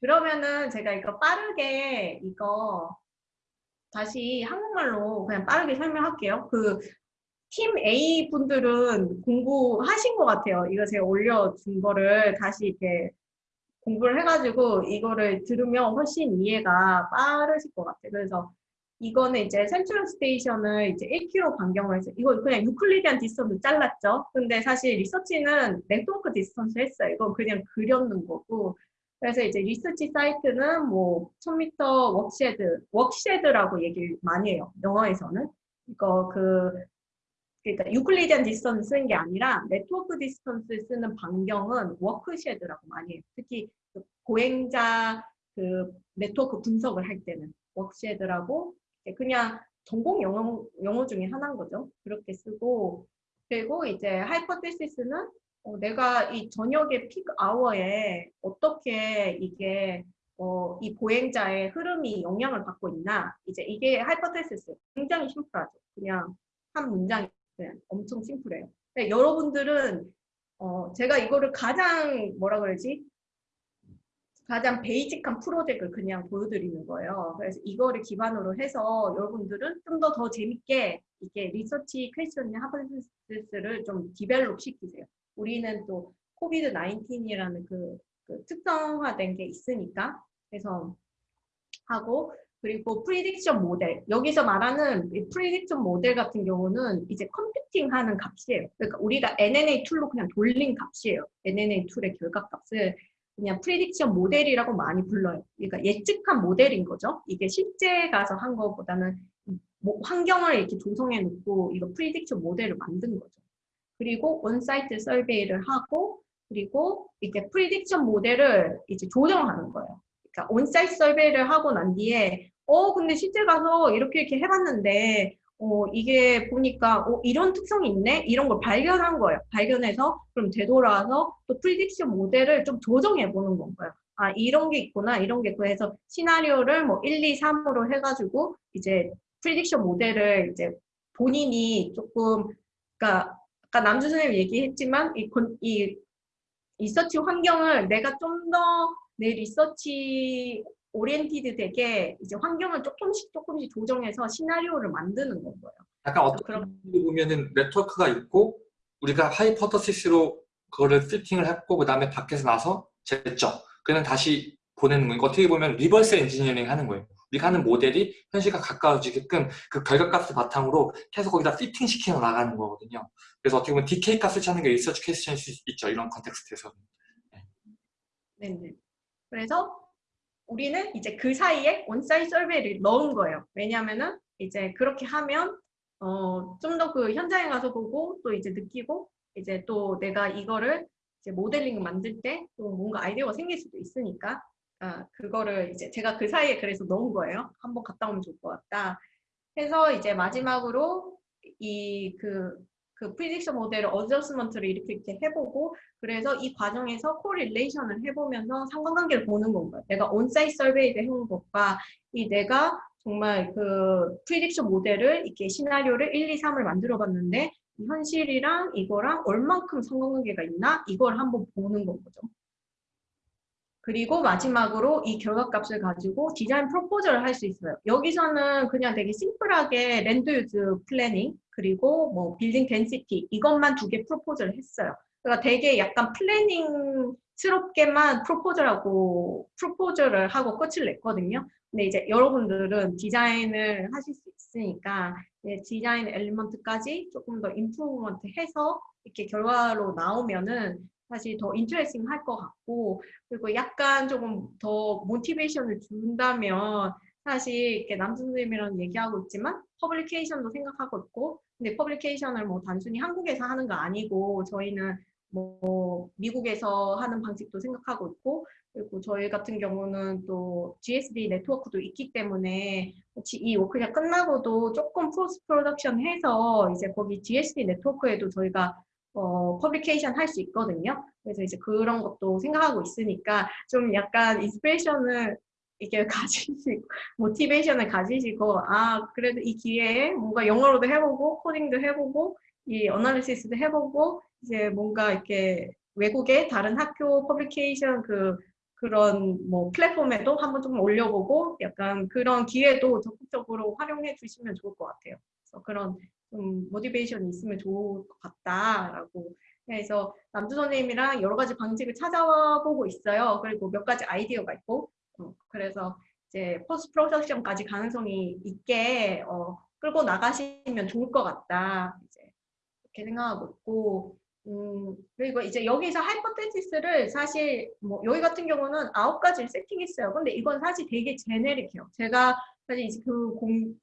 그러면은 제가 이거 빠르게 이거 다시 한국말로 그냥 빠르게 설명할게요. 그 팀 A 분들은 공부하신 것 같아요. 이거 제가 올려준 거를 다시 이렇게 공부를 해가지고 이거를 들으면 훨씬 이해가 빠르실 것 같아요. 그래서 이거는 이제 Central Station을 이제 1km 반경을 해서 이거 그냥 Euclidean distance 잘랐죠. 근데 사실 리서치는 network distance 했어요. 이건 그냥 그렸는 거고 그래서 이제 research site는 뭐 1000m walkshed, walkshed라고 얘기를 많이 해요. 영어에서는. 이거 그, 그러니까 Euclidean distance 쓰는 게 아니라 network distance 쓰는 반경은 walkshed라고 많이 해요. 특히 그 보행자 그 네트워크 분석을 할 때는 walkshed라고 그냥 전공 영어, 영어 중에 하나인 거죠. 그렇게 쓰고 그리고 이제 hypothesis는 어, 내가 이 저녁에 peak hour에 어떻게 이게 어, 이 보행자의 흐름이 영향을 받고 있나 이제 이게 hypothesis 굉장히 심플하죠. 그냥 한 문장이 엄청 심플해요. 여러분들은 어, 제가 이거를 가장 뭐라 그러지 가장 basic한 프로젝트를 그냥 보여드리는 거예요. 그래서 이거를 기반으로 해서 여러분들은 좀 더더 재밌게 이게 research question의 hypothesis를 좀 develop 시키세요. 우리는 또 COVID 19이라는 그, 그 특성화된 게 있으니까 그래서 하고 그리고 prediction model 여기서 말하는 prediction model 같은 경우는 이제 computing하는 값이에요. 그러니까 우리가 NNA 툴로 그냥 돌린 값이에요. NNA 툴의 결과값을 그냥 prediction model이라고 많이 불러요. 그러니까 예측한 모델인 거죠. 이게 실제 가서 한 거보다는 뭐 환경을 이렇게 조성해 놓고 이거 prediction model을 만든 거죠. 그리고 on-site survey를 하고 그리고 이렇게 prediction model을 이제 조정하는 거예요. 그러니까 on-site survey를 하고 난 뒤에 어 근데 실제 가서 이렇게 이렇게 해봤는데 어, 이게 보니까 어, 이런 특성이 있네? 이런 걸 발견한 거예요. 발견해서 그럼 되돌아와서 또 prediction model을 좀 조정해 보는 건가요. 아 이런 게 있구나 이런 게 해서 시나리오를 뭐 1, 2, 3으로 해가지고 이제 prediction model을 이제 본인이 조금 그러니까 아까 남주 선생님 얘기했지만 이, 이 research 환경을 내가 좀 더 내 research oriented 되게 이제 환경을 조금씩 조금씩 조정해서 시나리오를 만드는 건 거예요. 약간 어떤 그런 보면은 네트워크가 있고 우리가 hypothesis로 그거를 fitting을 했고 그 다음에 밖에서 나서 쟀죠. 그냥 다시 보내는 거니까 어떻게 보면 reverse engineering 하는 거예요. 우리가 하는 모델이 현실과 가까워지게끔 그 결과값을 바탕으로 계속 거기다 피팅 시켜 나가는 거거든요. 그래서 어떻게 보면 decay 값을 찾는 게 리서치 퀘스천일 수 있죠. 이런 context에서는. 네. 네. 그래서 우리는 이제 그 사이에 on-site survey를 넣은 거예요. 왜냐하면은 이제 그렇게 하면 어, 좀 더 그 현장에 가서 보고 또 이제 느끼고 이제 또 내가 이거를 이제 모델링 만들 때 또 뭔가 아이디어가 생길 수도 있으니까 아, 그거를 이제 제가 그 사이에 그래서 넣은 거예요. 한번 갔다 오면 좋을 것 같다. 해서 이제 마지막으로 이그 그 prediction model을 adjustment를 이렇게 이렇게 해보고 그래서 이 과정에서 correlation을 해보면서 상관관계를 보는 건가요. 내가 on-site survey를 해온 것과 이 내가 정말 그 prediction model을 이렇게 시나리오를 1, 2, 3을 만들어 봤는데 현실이랑 이거랑 얼만큼 상관관계가 있나 이걸 한번 보는 건 거죠. 그리고 마지막으로 이 결과값을 가지고 디자인 propose를 할 수 있어요. 여기서는 그냥 되게 심플하게 land use planning 그리고 뭐 building density 이것만 두 개 propose를 했어요. 그러니까 되게 약간 planning스럽게만 propose하고 propose를 하고 끝을 냈거든요. 근데 이제 여러분들은 디자인을 하실 수 있으니까 디자인 element까지 조금 더 improvement 해서 이렇게 결과로 나오면은 사실 더 interesting 할 것 같고 그리고 약간 조금 더 motivation을 준다면 사실 이렇게 남준 선생님이랑 얘기하고 있지만 publication도 생각하고 있고 근데 publication을 뭐 단순히 한국에서 하는 거 아니고 저희는 뭐 미국에서 하는 방식도 생각하고 있고 그리고 저희 같은 경우는 또 GSD 네트워크도 있기 때문에 이 워크가 끝나고도 조금 post production 해서 이제 거기 GSD 네트워크에도 저희가 어, publication 할 수 있거든요. 그래서 이제 그런 것도 생각하고 있으니까 좀 약간 inspiration을 이렇게 가지시고 motivation을 가지시고 아 그래도 이 기회에 뭔가 영어로도 해보고 코딩도 해보고 이 analysis도 해보고 이제 뭔가 이렇게 외국의 다른 학교 publication 그, 그런 뭐 플랫폼에도 한번 좀 올려보고 약간 그런 기회도 적극적으로 활용해 주시면 좋을 것 같아요. 그래서 그런 좀 motivation이 있으면 좋을 것 같다라고 해서 남주 선생님이랑 여러 가지 방식을 찾아보고 있어요. 그리고 몇 가지 아이디어가 있고 어, 그래서 이제 post production까지 가능성이 있게 어, 끌고 나가시면 좋을 것 같다. 이제 이렇게 생각하고 있고 음, 그리고 이제 여기서 hypothesis를 사실 뭐 여기 같은 경우는 아홉 가지를 세팅했어요. 근데 이건 사실 되게 제네릭해요. 제가 사실 그 공,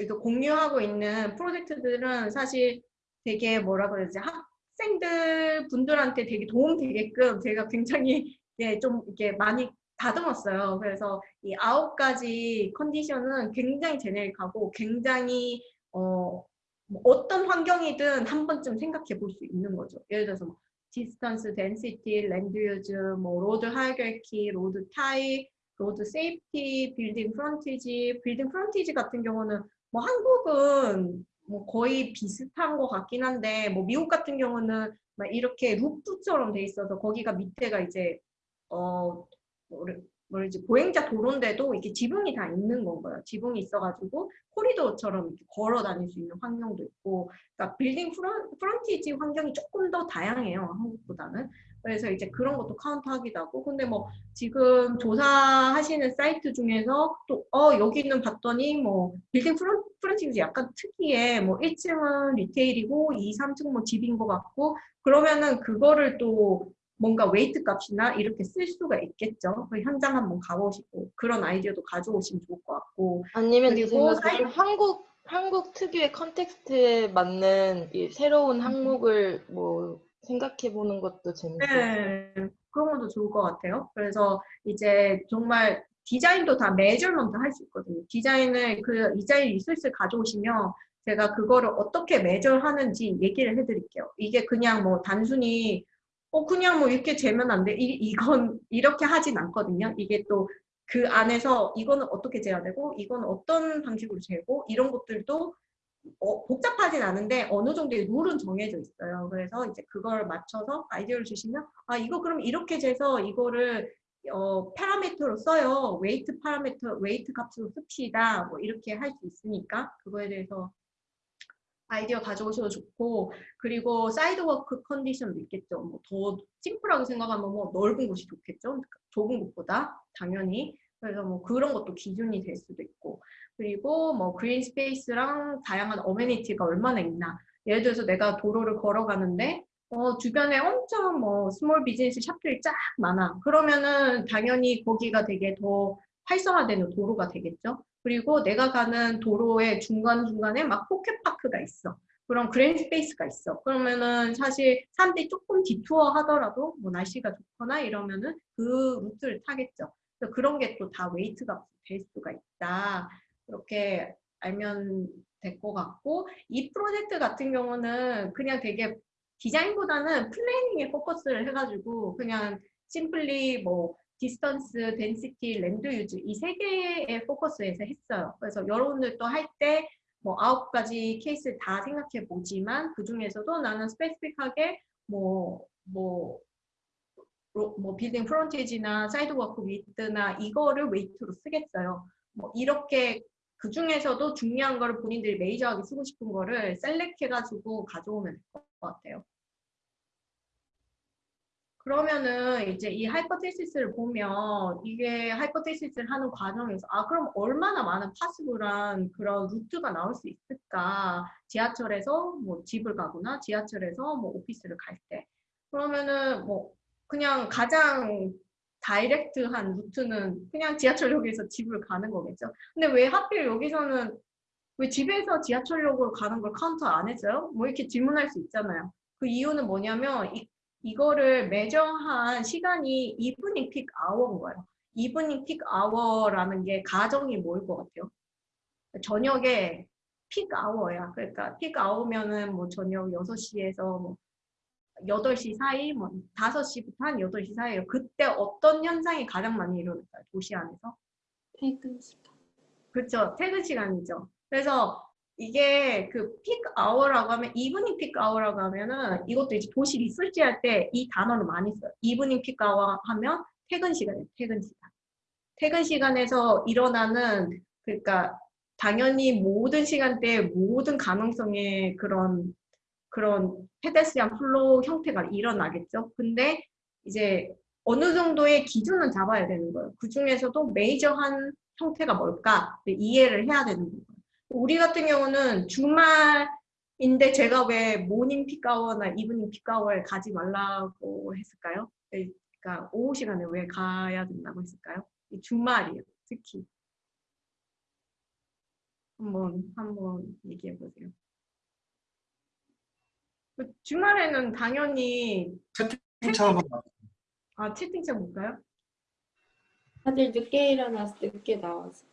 이거 공유하고 있는 프로젝트들은 사실 되게 뭐라 그러지 학생들 분들한테 되게 도움 되게끔 제가 굉장히 예, 좀 이렇게 많이 다듬었어요. 그래서 이 아홉 가지 컨디션은 굉장히 generic하고 굉장히 어, 뭐 어떤 환경이든 한 번쯤 생각해 볼 수 있는 거죠. 예를 들어서 뭐 distance, density, land use, 뭐 road hierarchy, road type, road safety, building frontage, building frontage 같은 경우는 뭐 한국은 뭐 거의 비슷한 것 같긴 한데 뭐 미국 같은 경우는 막 이렇게 roof처럼 돼 있어서 거기가 밑에가 이제 어 뭐지 보행자 도로인데도 이렇게 지붕이 다 있는 건가요? 지붕이 있어가지고 corridor처럼 이렇게 걸어 다닐 수 있는 환경도 있고, 그러니까 building fron, frontage 환경이 조금 더 다양해요 한국보다는. 그래서 이제 그런 것도 카운트하기도 하고, 근데 뭐 지금 조사하시는 사이트 중에서 또 어 여기는 봤더니 뭐 빌딩 fron, frontage 약간 특이해, 뭐 1층은 retail이고 2, 3층 뭐 집인 것 같고, 그러면은 그거를 또 뭔가 weight 값이나 이렇게 쓸 수가 있겠죠. 그 현장 한번 가보시고 그런 아이디어도 가져오시면 좋을 것 같고. 아니면 그리고 사이... 한국 한국 특유의 context에 맞는 이 새로운 항목을 뭐 생각해 보는 것도 재밌고 네, 그런 것도 좋을 것 같아요. 그래서 이제 정말 디자인도 다 measurement 할 수 있거든요. 디자인을 그 디자인 resource 가져오시면 제가 그거를 어떻게 measure하는지 얘기를 해드릴게요. 이게 그냥 뭐 단순히 어 그냥 뭐 이렇게 재면 안 돼. 이, 이건 이렇게 하진 않거든요. 이게 또 그 안에서 이거는 어떻게 재야 되고 이건 어떤 방식으로 재고 이런 것들도 어, 복잡하진 않은데 어느 정도의 룰은 정해져 있어요. 그래서 이제 그걸 맞춰서 아이디어를 주시면 아 이거 그럼 이렇게 재서 이거를 어, 파라미터로 써요. weight 파라미터, weight 값으로 씁시다. 뭐 이렇게 할 수 있으니까 그거에 대해서 아이디어 가져오셔도 좋고 그리고 sidewalk condition도 있겠죠. 뭐 더 심플하게 생각하면 뭐 넓은 곳이 좋겠죠. 좁은 곳보다 당연히 그래서 뭐 그런 것도 기준이 될 수도 있고 그리고 뭐 green space랑 다양한 amenity가 얼마나 있나 예를 들어서 내가 도로를 걸어가는데 어, 주변에 엄청 뭐 small business shop들이 쫙 많아 그러면은 당연히 거기가 되게 더 활성화되는 도로가 되겠죠. 그리고 내가 가는 도로의 중간중간에 막 pocket park가 있어. 그런 green space가 있어. 그러면은 사실 사람들이 조금 detour 하더라도 뭐 날씨가 좋거나 이러면은 그 루트를 타겠죠. 그래서 그런 게 또 다 weight가 될 수가 있다. 이렇게 알면 될 것 같고 이 프로젝트 같은 경우는 그냥 되게 디자인보다는 planning에 포커스를 해가지고 그냥 simply 뭐 distance, density, land use 이 세 개의 포커스에서 했어요. 그래서 여러분들도 할때 뭐 아홉 가지 케이스 다 생각해 보지만 그 중에서도 나는 specific하게 뭐 뭐 뭐 빌딩 frontage나 sidewalk width나 이거를 weight로 쓰겠어요. 뭐 이렇게 그 중에서도 중요한 거를 본인들이 major하게 쓰고 싶은 거를 select 해가지고 가져오면 될 것 같아요. 그러면은 이제 이 hypothesis를 보면 이게 hypothesis를 하는 과정에서 아 그럼 얼마나 많은 possible한 그런 루트가 나올 수 있을까 지하철에서 뭐 집을 가거나 지하철에서 뭐 오피스를 갈 때 그러면은 뭐 그냥 가장 direct한 루트는 그냥 지하철역에서 집을 가는 거겠죠 근데 왜 하필 여기서는 왜 집에서 지하철역으로 가는 걸 카운트 안 했어요? 뭐 이렇게 질문할 수 있잖아요 그 이유는 뭐냐면 이 이거를 measure한 시간이 evening peak hour인 거예요. evening peak hour라는 게 가정이 뭐일 것 같아요? 저녁에 peak hour야. 그러니까 peak hour면은 뭐 저녁 6시에서 뭐 8시 사이, 뭐 5시부터 한 8시 사이에요. 그때 어떤 현상이 가장 많이 일어날까요? 도시 안에서? 퇴근 시간. 그렇죠. 퇴근 시간이죠. 그래서 이게 그 peak hour라고 하면 evening peak hour라고 하면은 이것도 이제 도시 리서치 할 때 이 단어를 많이 써요. evening peak hour 하면 퇴근 시간이에요. 퇴근 시간. 퇴근 시간에서 일어나는 그러니까 당연히 모든 시간대에 모든 가능성의 그런 그런 pedestrian flow 형태가 일어나겠죠. 근데 이제 어느 정도의 기준은 잡아야 되는 거예요. 그 중에서도 major한 형태가 뭘까 이해를 해야 되는 거예요. 우리 같은 경우는 주말인데 제가 왜 모닝 피카워나 이브닝 피카워에 가지 말라고 했을까요? 네, 그러니까 오후 시간에 왜 가야 된다고 했을까요? 이 주말이에요, 특히. 한번 한번 얘기해 보세요. 그 주말에는 당연히 채팅창. 아 채팅창 볼까요? 다들 늦게 일어나서 늦게 나와서.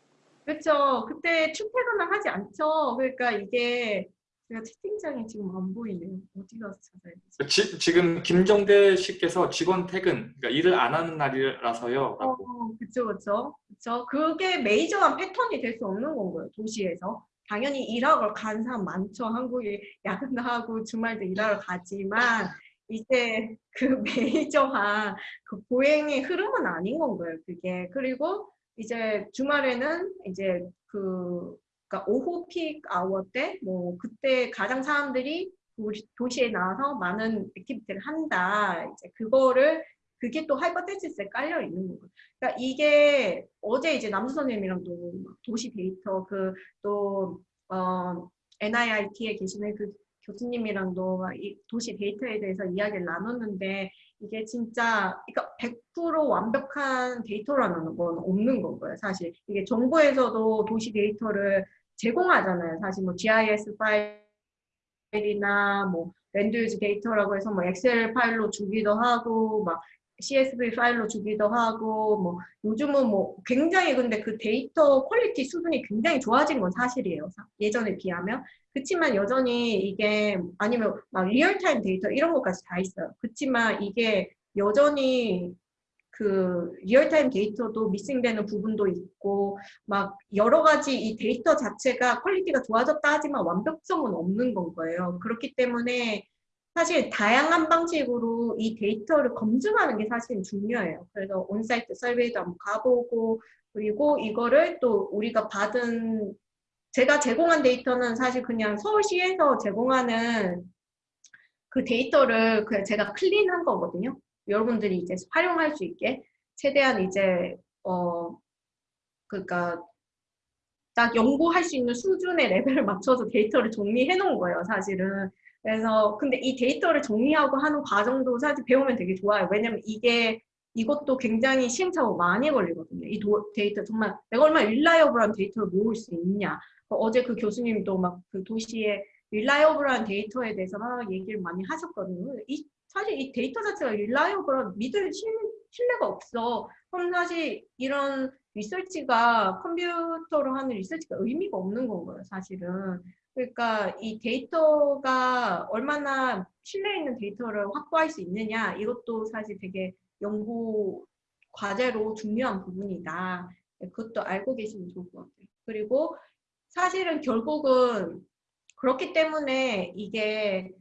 그렇죠. 그때 출퇴근을 하지 않죠. 그러니까 이게 제가 채팅창이 지금 안 보이네요. 어디 가서 찾아야 되지? 지, 지금 김정대 씨께서 직원 퇴근, 그러니까 일을 안 하는 날이라서요. 어, 그쵸, 그쵸. 그쵸. 그게 major한 패턴이 될 수 없는 건 거예요, 도시에서. 당연히 일하러 간 사람 많죠. 한국에 야근하고 주말도 일하러 가지만, 이제 그 major한 그 보행의 흐름은 아닌 건 거예요, 그게. 그리고 이제 주말에는 이제 그, 그러니까 오후 peak hour 때, 뭐, 그때 가장 사람들이 도시, 도시에 나와서 많은 activity를 한다. 이제 그거를 그게 또 hypothesis에 깔려 있는 거고요. 그러니까 이게 어제 이제 남수 선생님이랑도 막 도시 데이터 그또 어, NIIT에 계시는 그 교수님이랑도 막이 도시 데이터에 대해서 이야기를 나눴는데 이게 진짜 그러니까 100% 완벽한 데이터라는 건 없는 거고요. 사실 이게 정부에서도 도시 데이터를 제공하잖아요. 사실 뭐 GIS 파일이나 뭐 land use 데이터라고 해서 뭐 엑셀 파일로 주기도 하고 막 CSV 파일로 주기도 하고 뭐 요즘은 뭐 굉장히 근데 그 데이터 quality 수준이 굉장히 좋아진 건 사실이에요. 사- 예전에 비하면. 그렇지만 여전히 이게 아니면 막 real-time 데이터 이런 것까지 다 있어요. 그렇지만 이게 여전히 그 real-time 데이터도 missing되는 부분도 있고 막 여러 가지 이 데이터 자체가 quality가 좋아졌다 하지만 완벽성은 없는 건 거예요. 그렇기 때문에 사실 다양한 방식으로 이 데이터를 검증하는 게 사실 중요해요. 그래서 on-site survey도 한번 가보고 그리고 이거를 또 우리가 받은 제가 제공한 데이터는 사실 그냥 서울시에서 제공하는 그 데이터를 그냥 제가 clean한 거거든요. 여러분들이 이제 활용할 수 있게 최대한 이제 어 그러니까 딱 연구할 수 있는 수준의 레벨을 맞춰서 데이터를 정리해 놓은 거예요, 사실은. 그래서 근데 이 데이터를 정리하고 하는 과정도 사실 배우면 되게 좋아요. 왜냐면 이게 이것도 굉장히 시행착오 많이 걸리거든요. 이 도- 데이터 정말 내가 얼마나 reliable한 데이터를 모을 수 있냐. 어제 그 교수님도 막 그 도시의 reliable한 데이터에 대해서 막 얘기를 많이 하셨거든요. 이 사실 이 데이터 자체가 reliable한 믿을 신, 신뢰가 없어. 그럼 사실 이런 리서치가 컴퓨터로 하는 리서치가 의미가 없는 건 거예요, 사실은. 그러니까 이 데이터가 얼마나 신뢰 있는 데이터를 확보할 수 있느냐 이것도 사실 되게 연구 과제로 중요한 부분이다. 네, 그것도 알고 계시면 좋을 것 같아요. 그리고 사실은 결국은 그렇기 때문에 이게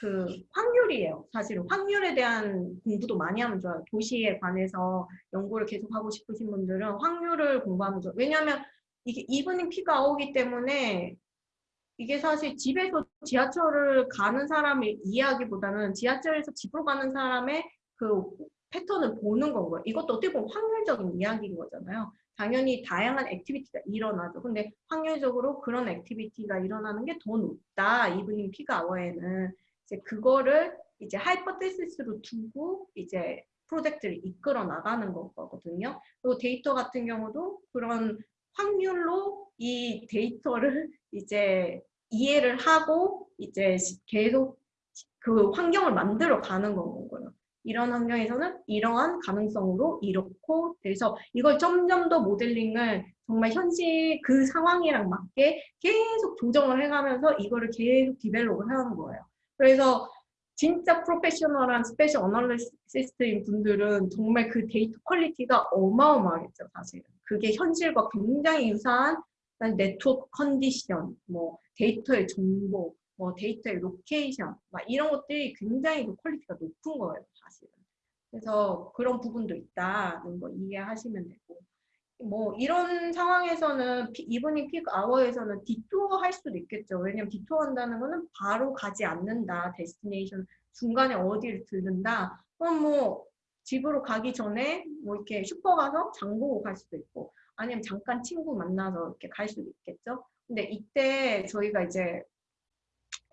그 확률이에요. 사실은 확률에 대한 공부도 많이 하면 좋아요. 도시에 관해서 연구를 계속 하고 싶으신 분들은 확률을 공부하면 좋아요. 왜냐하면 이게 evening peak hour기 때문에 이게 사실 집에서 지하철을 가는 사람을 이해하기보다는 지하철에서 집으로 가는 사람의 그 패턴을 보는 건 거예요. 이것도 어떻게 보면 확률적인 이야기인 거잖아요. 당연히 다양한 activity가 일어나죠. 근데 확률적으로 그런 activity가 일어나는 게 더 높다. evening peak hour에는 이제 그거를 이제 hypothesis로 두고 이제 프로젝트를 이끌어 나가는 거거든요. 그리고 데이터 같은 경우도 그런 확률로 이 데이터를 이제 이해를 하고 이제 계속 그 환경을 만들어 가는 거고요. 이런 환경에서는 이러한 가능성으로 이렇고 그래서 이걸 점점 더 모델링을 정말 현실 그 상황이랑 맞게 계속 조정을 해가면서 이거를 계속 develop을 하는 거예요. 그래서 진짜 프로페셔널한 spatial analyst인 분들은 정말 그 데이터 quality가 어마어마하겠죠, 사실은. 그게 현실과 굉장히 유사한 네트워크 컨디션, 뭐 데이터의 정보, 뭐 데이터의 location, 막 이런 것들이 굉장히 그 quality가 높은 거예요, 사실은. 그래서 그런 부분도 있다는 거 이해하시면 되고 뭐 이런 상황에서는 pea- evening peak hour에서는 detour 할 수도 있겠죠. 왜냐면 detour 한다는 거는 바로 가지 않는다. destination 중간에 어디를 들른다. 그럼 뭐 집으로 가기 전에 뭐 이렇게 슈퍼 가서 장 보고 갈 수도 있고 아니면 잠깐 친구 만나서 이렇게 갈 수도 있겠죠. 근데 이때 저희가 이제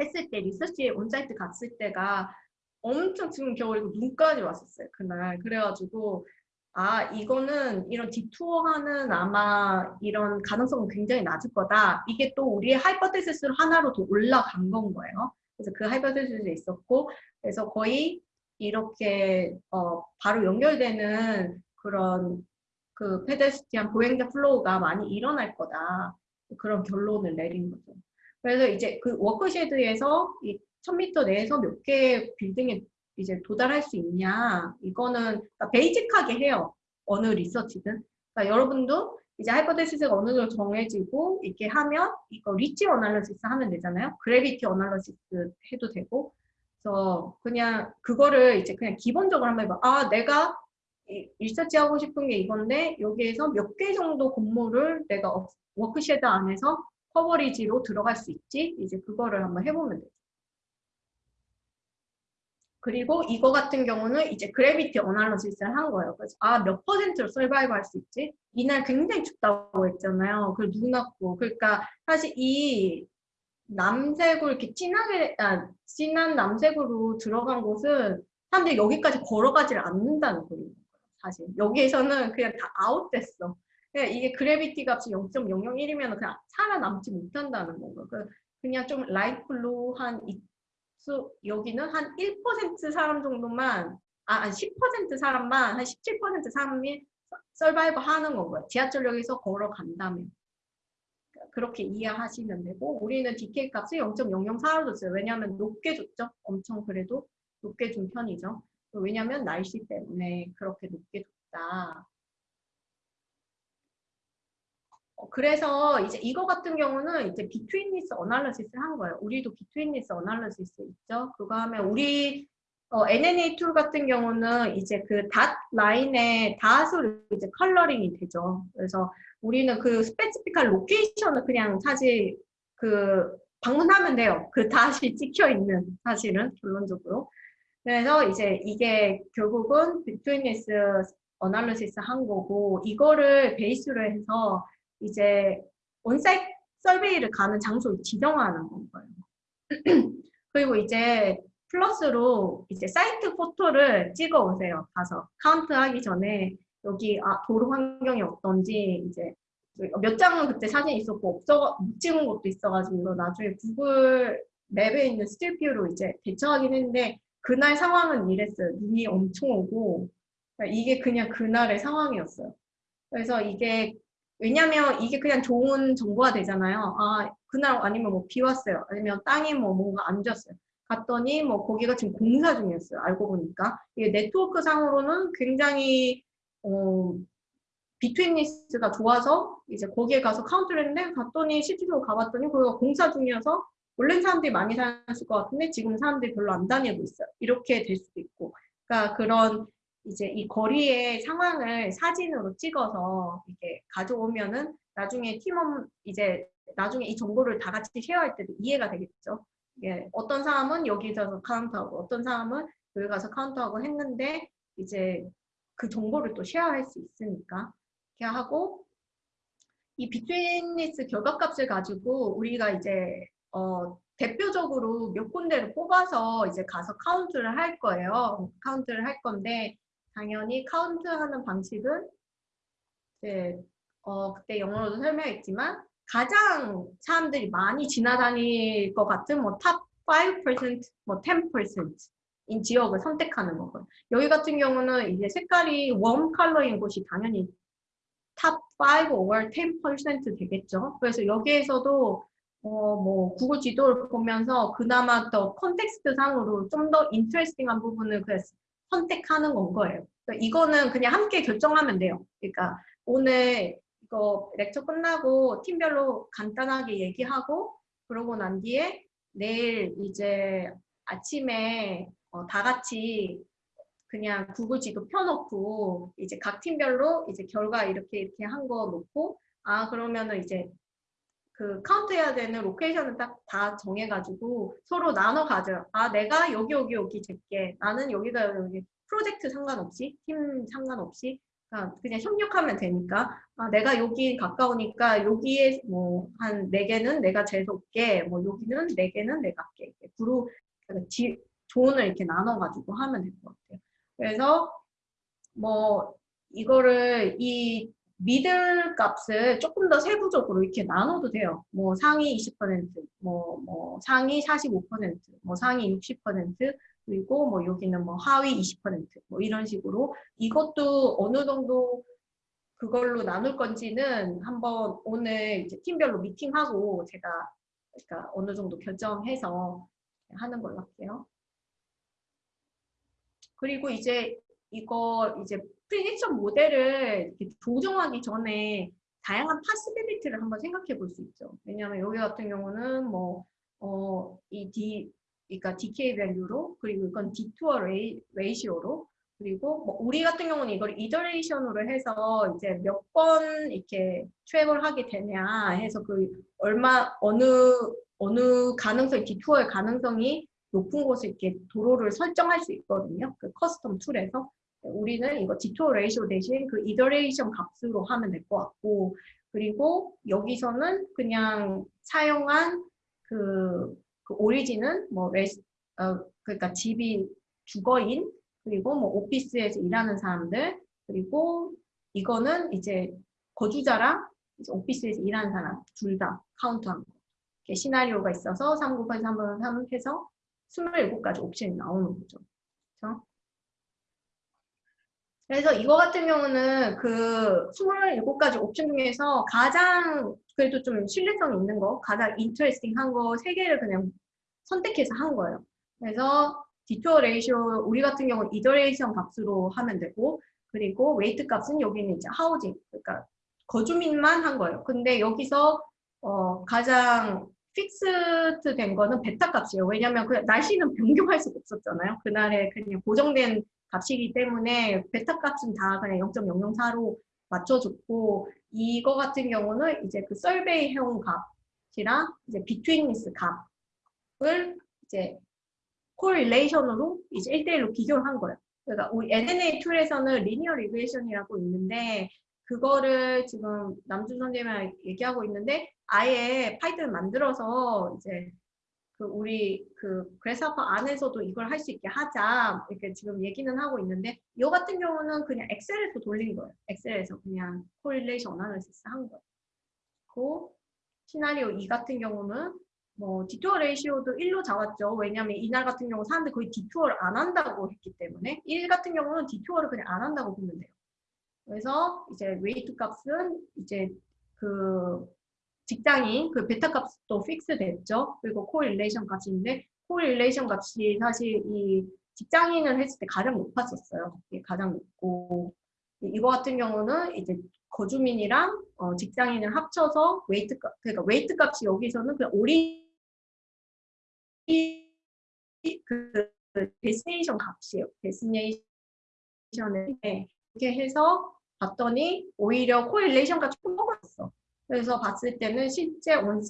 했을 때 리서치 on-site 갔을 때가 엄청 지금 겨울 이고 눈까지 왔었어요 그날. 그래가지고 아 이거는 이런 detour하는 아마 이런 가능성은 굉장히 낮을 거다. 이게 또 우리의 hypothesis로 하나로 더 올라간 건 거예요. 그래서 그 hypothesis도 있었고 그래서 거의 이렇게 어, 바로 연결되는 그런 그 pedestrian 보행자 flow가 많이 일어날 거다 그런 결론을 내린 거죠. 그래서 이제 그 walkshed에서 이 1000m 내에서 몇 개의 빌딩에 이제 도달할 수 있냐 이거는 그러니까 basic하게 해요. 어느 리서치든. 그러니까 여러분도 이제 hypothesis가 어느 정도 정해지고 이렇게 하면 이거 reach analysis 하면 되잖아요. gravity analysis 해도 되고. 그래서 그냥 그거를 이제 그냥 기본적으로 한번 해봐. 아 내가 이- 리서치 하고 싶은 게 이건데 여기에서 몇 개 정도 건물을 내가 업- walkshed 안에서 coverage로 들어갈 수 있지? 이제 그거를 한번 해보면 되죠. 그리고 이거 같은 경우는 이제 gravity analysis를 한 거예요. 그래서 아, 몇 퍼센트로 survive 할 수 있지? 이날 굉장히 춥다고 했잖아요. 그리고 눈 왔고. 그러니까 사실 이 남색으로 이렇게 진하게, 아, 진한 남색으로 들어간 곳은 사람들이 여기까지 걸어가지를 않는다는 거예요. 사실. 여기에서는 그냥 다 아웃됐어. 그냥 이게 gravity 값이 0.001이면 그냥 살아남지 못한다는 건가. 그 그냥 좀 light blue 한 여기는 한 1% 사람 정도만 아, 한10% 사람만 한 17% 사람이 survive 하는 건 거예요. 지하철역에서 걸어간다면. 그렇게 이해하시면 되고 우리는 decay 값을 0.004로 줬어요. 왜냐하면 높게 줬죠. 엄청 그래도 높게 준 편이죠. 왜냐하면 날씨 때문에 그렇게 높게 줬다. 어, 그래서 이제 이거 같은 경우는 이제 betweenness analysis를 한 거예요. 우리도 betweenness analysis 있죠. 그거 하면 우리 어, UNA tool 같은 경우는 이제 그 dot line에 dot으로 이제 coloring이 되죠. 그래서 우리는 그 specific한 location을 그냥 사실 그 방문하면 돼요. 그 닷이 찍혀 있는 사실은 결론적으로. 그래서 이제 이게 결국은 betweenness analysis 한 거고 이거를 베이스로 해서 이제 on-site survey를 가는 장소를 지정하는 건 거예요. 그리고 이제 플러스로 이제 site photo를 찍어 오세요. 가서 카운트 하기 전에 여기 아, 도로 환경이 어떤지 이제 몇 장은 그때 사진 있었고 없어 못 찍은 것도 있어가지고 나중에 구글 맵에 있는 스틸뷰로 이제 대처하긴 했는데 그날 상황은 이랬어요. 눈이 엄청 오고 그러니까 이게 그냥 그날의 상황이었어요. 그래서 이게 왜냐면 이게 그냥 좋은 정보가 되잖아요. 아, 그날 아니면 뭐 비 왔어요. 아니면 땅이 뭐 뭔가 안 좋았어요. 갔더니 뭐 거기가 지금 공사 중이었어요. 알고 보니까. 이게 네트워크 상으로는 굉장히, 어, betweenness가 좋아서 이제 거기에 가서 카운트를 했는데 갔더니 실제로 가봤더니 거기가 공사 중이어서 원래는 사람들이 많이 다녔을 것 같은데 지금 사람들이 별로 안 다니고 있어요. 이렇게 될 수도 있고. 그러니까 그런 이제 이 거리의 상황을 사진으로 찍어서 이렇게 가져오면은 나중에 팀원 이제 나중에 이 정보를 다 같이 share할 때도 이해가 되겠죠. 예, 어떤 사람은 여기 가서 카운트하고 어떤 사람은 여기 가서 카운트하고 했는데 이제 그 정보를 또 share할 수 있으니까 이렇게 하고 이 betweenness 결과값을 가지고 우리가 이제 어, 대표적으로 몇 군데를 뽑아서 이제 가서 카운트를 할 거예요. 카운트를 할 건데 당연히 카운트하는 방식은 이제 어, 그때 영어로도 설명했지만 가장 사람들이 많이 지나다닐 것 같은 뭐 top 5%, 뭐 10%인 지역을 선택하는 거고요. 여기 같은 경우는 이제 색깔이 warm color인 곳이 당연히 top 5 or 10% 되겠죠. 그래서 여기에서도 어, 뭐 구글 지도를 보면서 그나마 더 context 상으로 좀 더 interesting한 부분을 그래서 선택하는 건 거예요. 그러니까 이거는 그냥 함께 결정하면 돼요. 그러니까 오늘 이거 lecture 끝나고 팀별로 간단하게 얘기하고 그러고 난 뒤에 내일 이제 아침에 어, 다 같이 그냥 구글 지도 펴놓고 이제 각 팀별로 이제 결과 이렇게 이렇게 한 거 놓고 아 그러면은 이제 그 카운트해야 되는 location을 딱 다 정해가지고 서로 나눠 가져요. 아 내가 여기 여기 여기 잴게 나는 여기다 여기 프로젝트 상관없이 팀 상관없이 그냥, 그냥 협력하면 되니까 아 내가 여기 가까우니까 여기에 뭐 한 네 개는 내가 재수없게 뭐 여기는 네 개는 내가 할게 이렇게 그룹 그러니까 지, 존을 이렇게 나눠가지고 하면 될 것 같아요. 그래서 뭐 이거를 이 미들 값을 조금 더 세부적으로 이렇게 나눠도 돼요. 뭐 상위 20%, 뭐, 뭐 상위 45%, 뭐 상위 60%, 그리고 뭐 여기는 뭐 하위 20%, 뭐 이런 식으로 이것도 어느 정도 그걸로 나눌 건지는 한번 오늘 팀별로 미팅하고 제가 그러니까 어느 정도 결정해서 하는 걸로 할게요. 그리고 이제 이거 이제 prediction model을 조정하기 전에 다양한 possibility를 한번 생각해 볼 수 있죠. 왜냐하면 여기 같은 경우는 뭐, 어, 이 D, 그러니까 DK value로, 그리고 이건 detour ra-, ratio로, 그리고 뭐 우리 같은 경우는 이걸 iteration으로 해서 이제 몇 번 이렇게 트랩을 하게 되냐 해서 그 얼마, 어느, 어느 가능성, 디투어의 가능성이 높은 곳에 이렇게 도로를 설정할 수 있거든요. 그 custom tool에서. 우리는 이거 detour ratio 대신 그 iteration 값으로 하면 될 것 같고 그리고 여기서는 그냥 사용한 그, 그 origin은 뭐 res-, 어, 그러니까 집이 주거인 그리고 뭐 오피스에서 일하는 사람들 그리고 이거는 이제 거주자랑 이제 오피스에서 일하는 사람 둘 다 카운트한 거. 이렇게 시나리오가 있어서 3 곱하기 3분의 3 해서 27가지 옵션이 나오는 거죠. 그렇죠? 그래서 이거 같은 경우는 그 27가지 옵션 중에서 가장 그래도 좀 신뢰성 있는 거, 가장 interesting 한 거 세 개를 그냥 선택해서 한 거예요. 그래서 detour ratio, 우리 같은 경우는 iteration 값으로 하면 되고, 그리고 weight 값은 여기는 이제 housing, 그러니까 거주민만 한 거예요. 근데 여기서 어, 가장 fixed 된 거는 베타 값이에요. 왜냐면 그 날씨는 변경할 수가 없었잖아요. 그날에 그냥 고정된 값이기 때문에 베타 값은 다 그냥 0.004로 맞춰줬고 이거 같은 경우는 이제 그 survey 해온 값이랑 이제 betweenness 값을 이제 correlation으로 이제 1대1로 비교를 한 거예요. 그러니까 우리 NNA 툴에서는 리니어 리그레이션이라고 있는데 그거를 지금 남준 선생님이랑 얘기하고 있는데 아예 파이썬을 만들어서 이제 그 우리 그 Grasshopper 안에서도 이걸 할 수 있게 하자 이렇게 지금 얘기는 하고 있는데 이 같은 경우는 그냥 엑셀에서 돌린 거예요. 엑셀에서 그냥 correlation analysis 한 거예요. 그 시나리오 2 같은 경우는 뭐 detour ratio도 1로 잡았죠. 왜냐하면 이날 같은 경우 사람들이 거의 detour를 안 한다고 했기 때문에 1 같은 경우는 detour를 그냥 안 한다고 보면 돼요. 그래서 이제 weight 값은 이제 그 직장인 그 베타 값도 fix 됐죠. 그리고 correlation 값인데 correlation 값이 사실 이 직장인을 했을 때 가장 높았었어요. 가장 높고 이거 같은 경우는 이제 거주민이랑 어, 직장인을 합쳐서 웨이트 값 그러니까 웨이트 값이 여기서는 그냥 오리 그 데스네이션 값이에요. 데스네이션에 이렇게 해서 봤더니 오히려 코릴레이션가 조금 먹었어. 그래서 봤을 때는 실제 온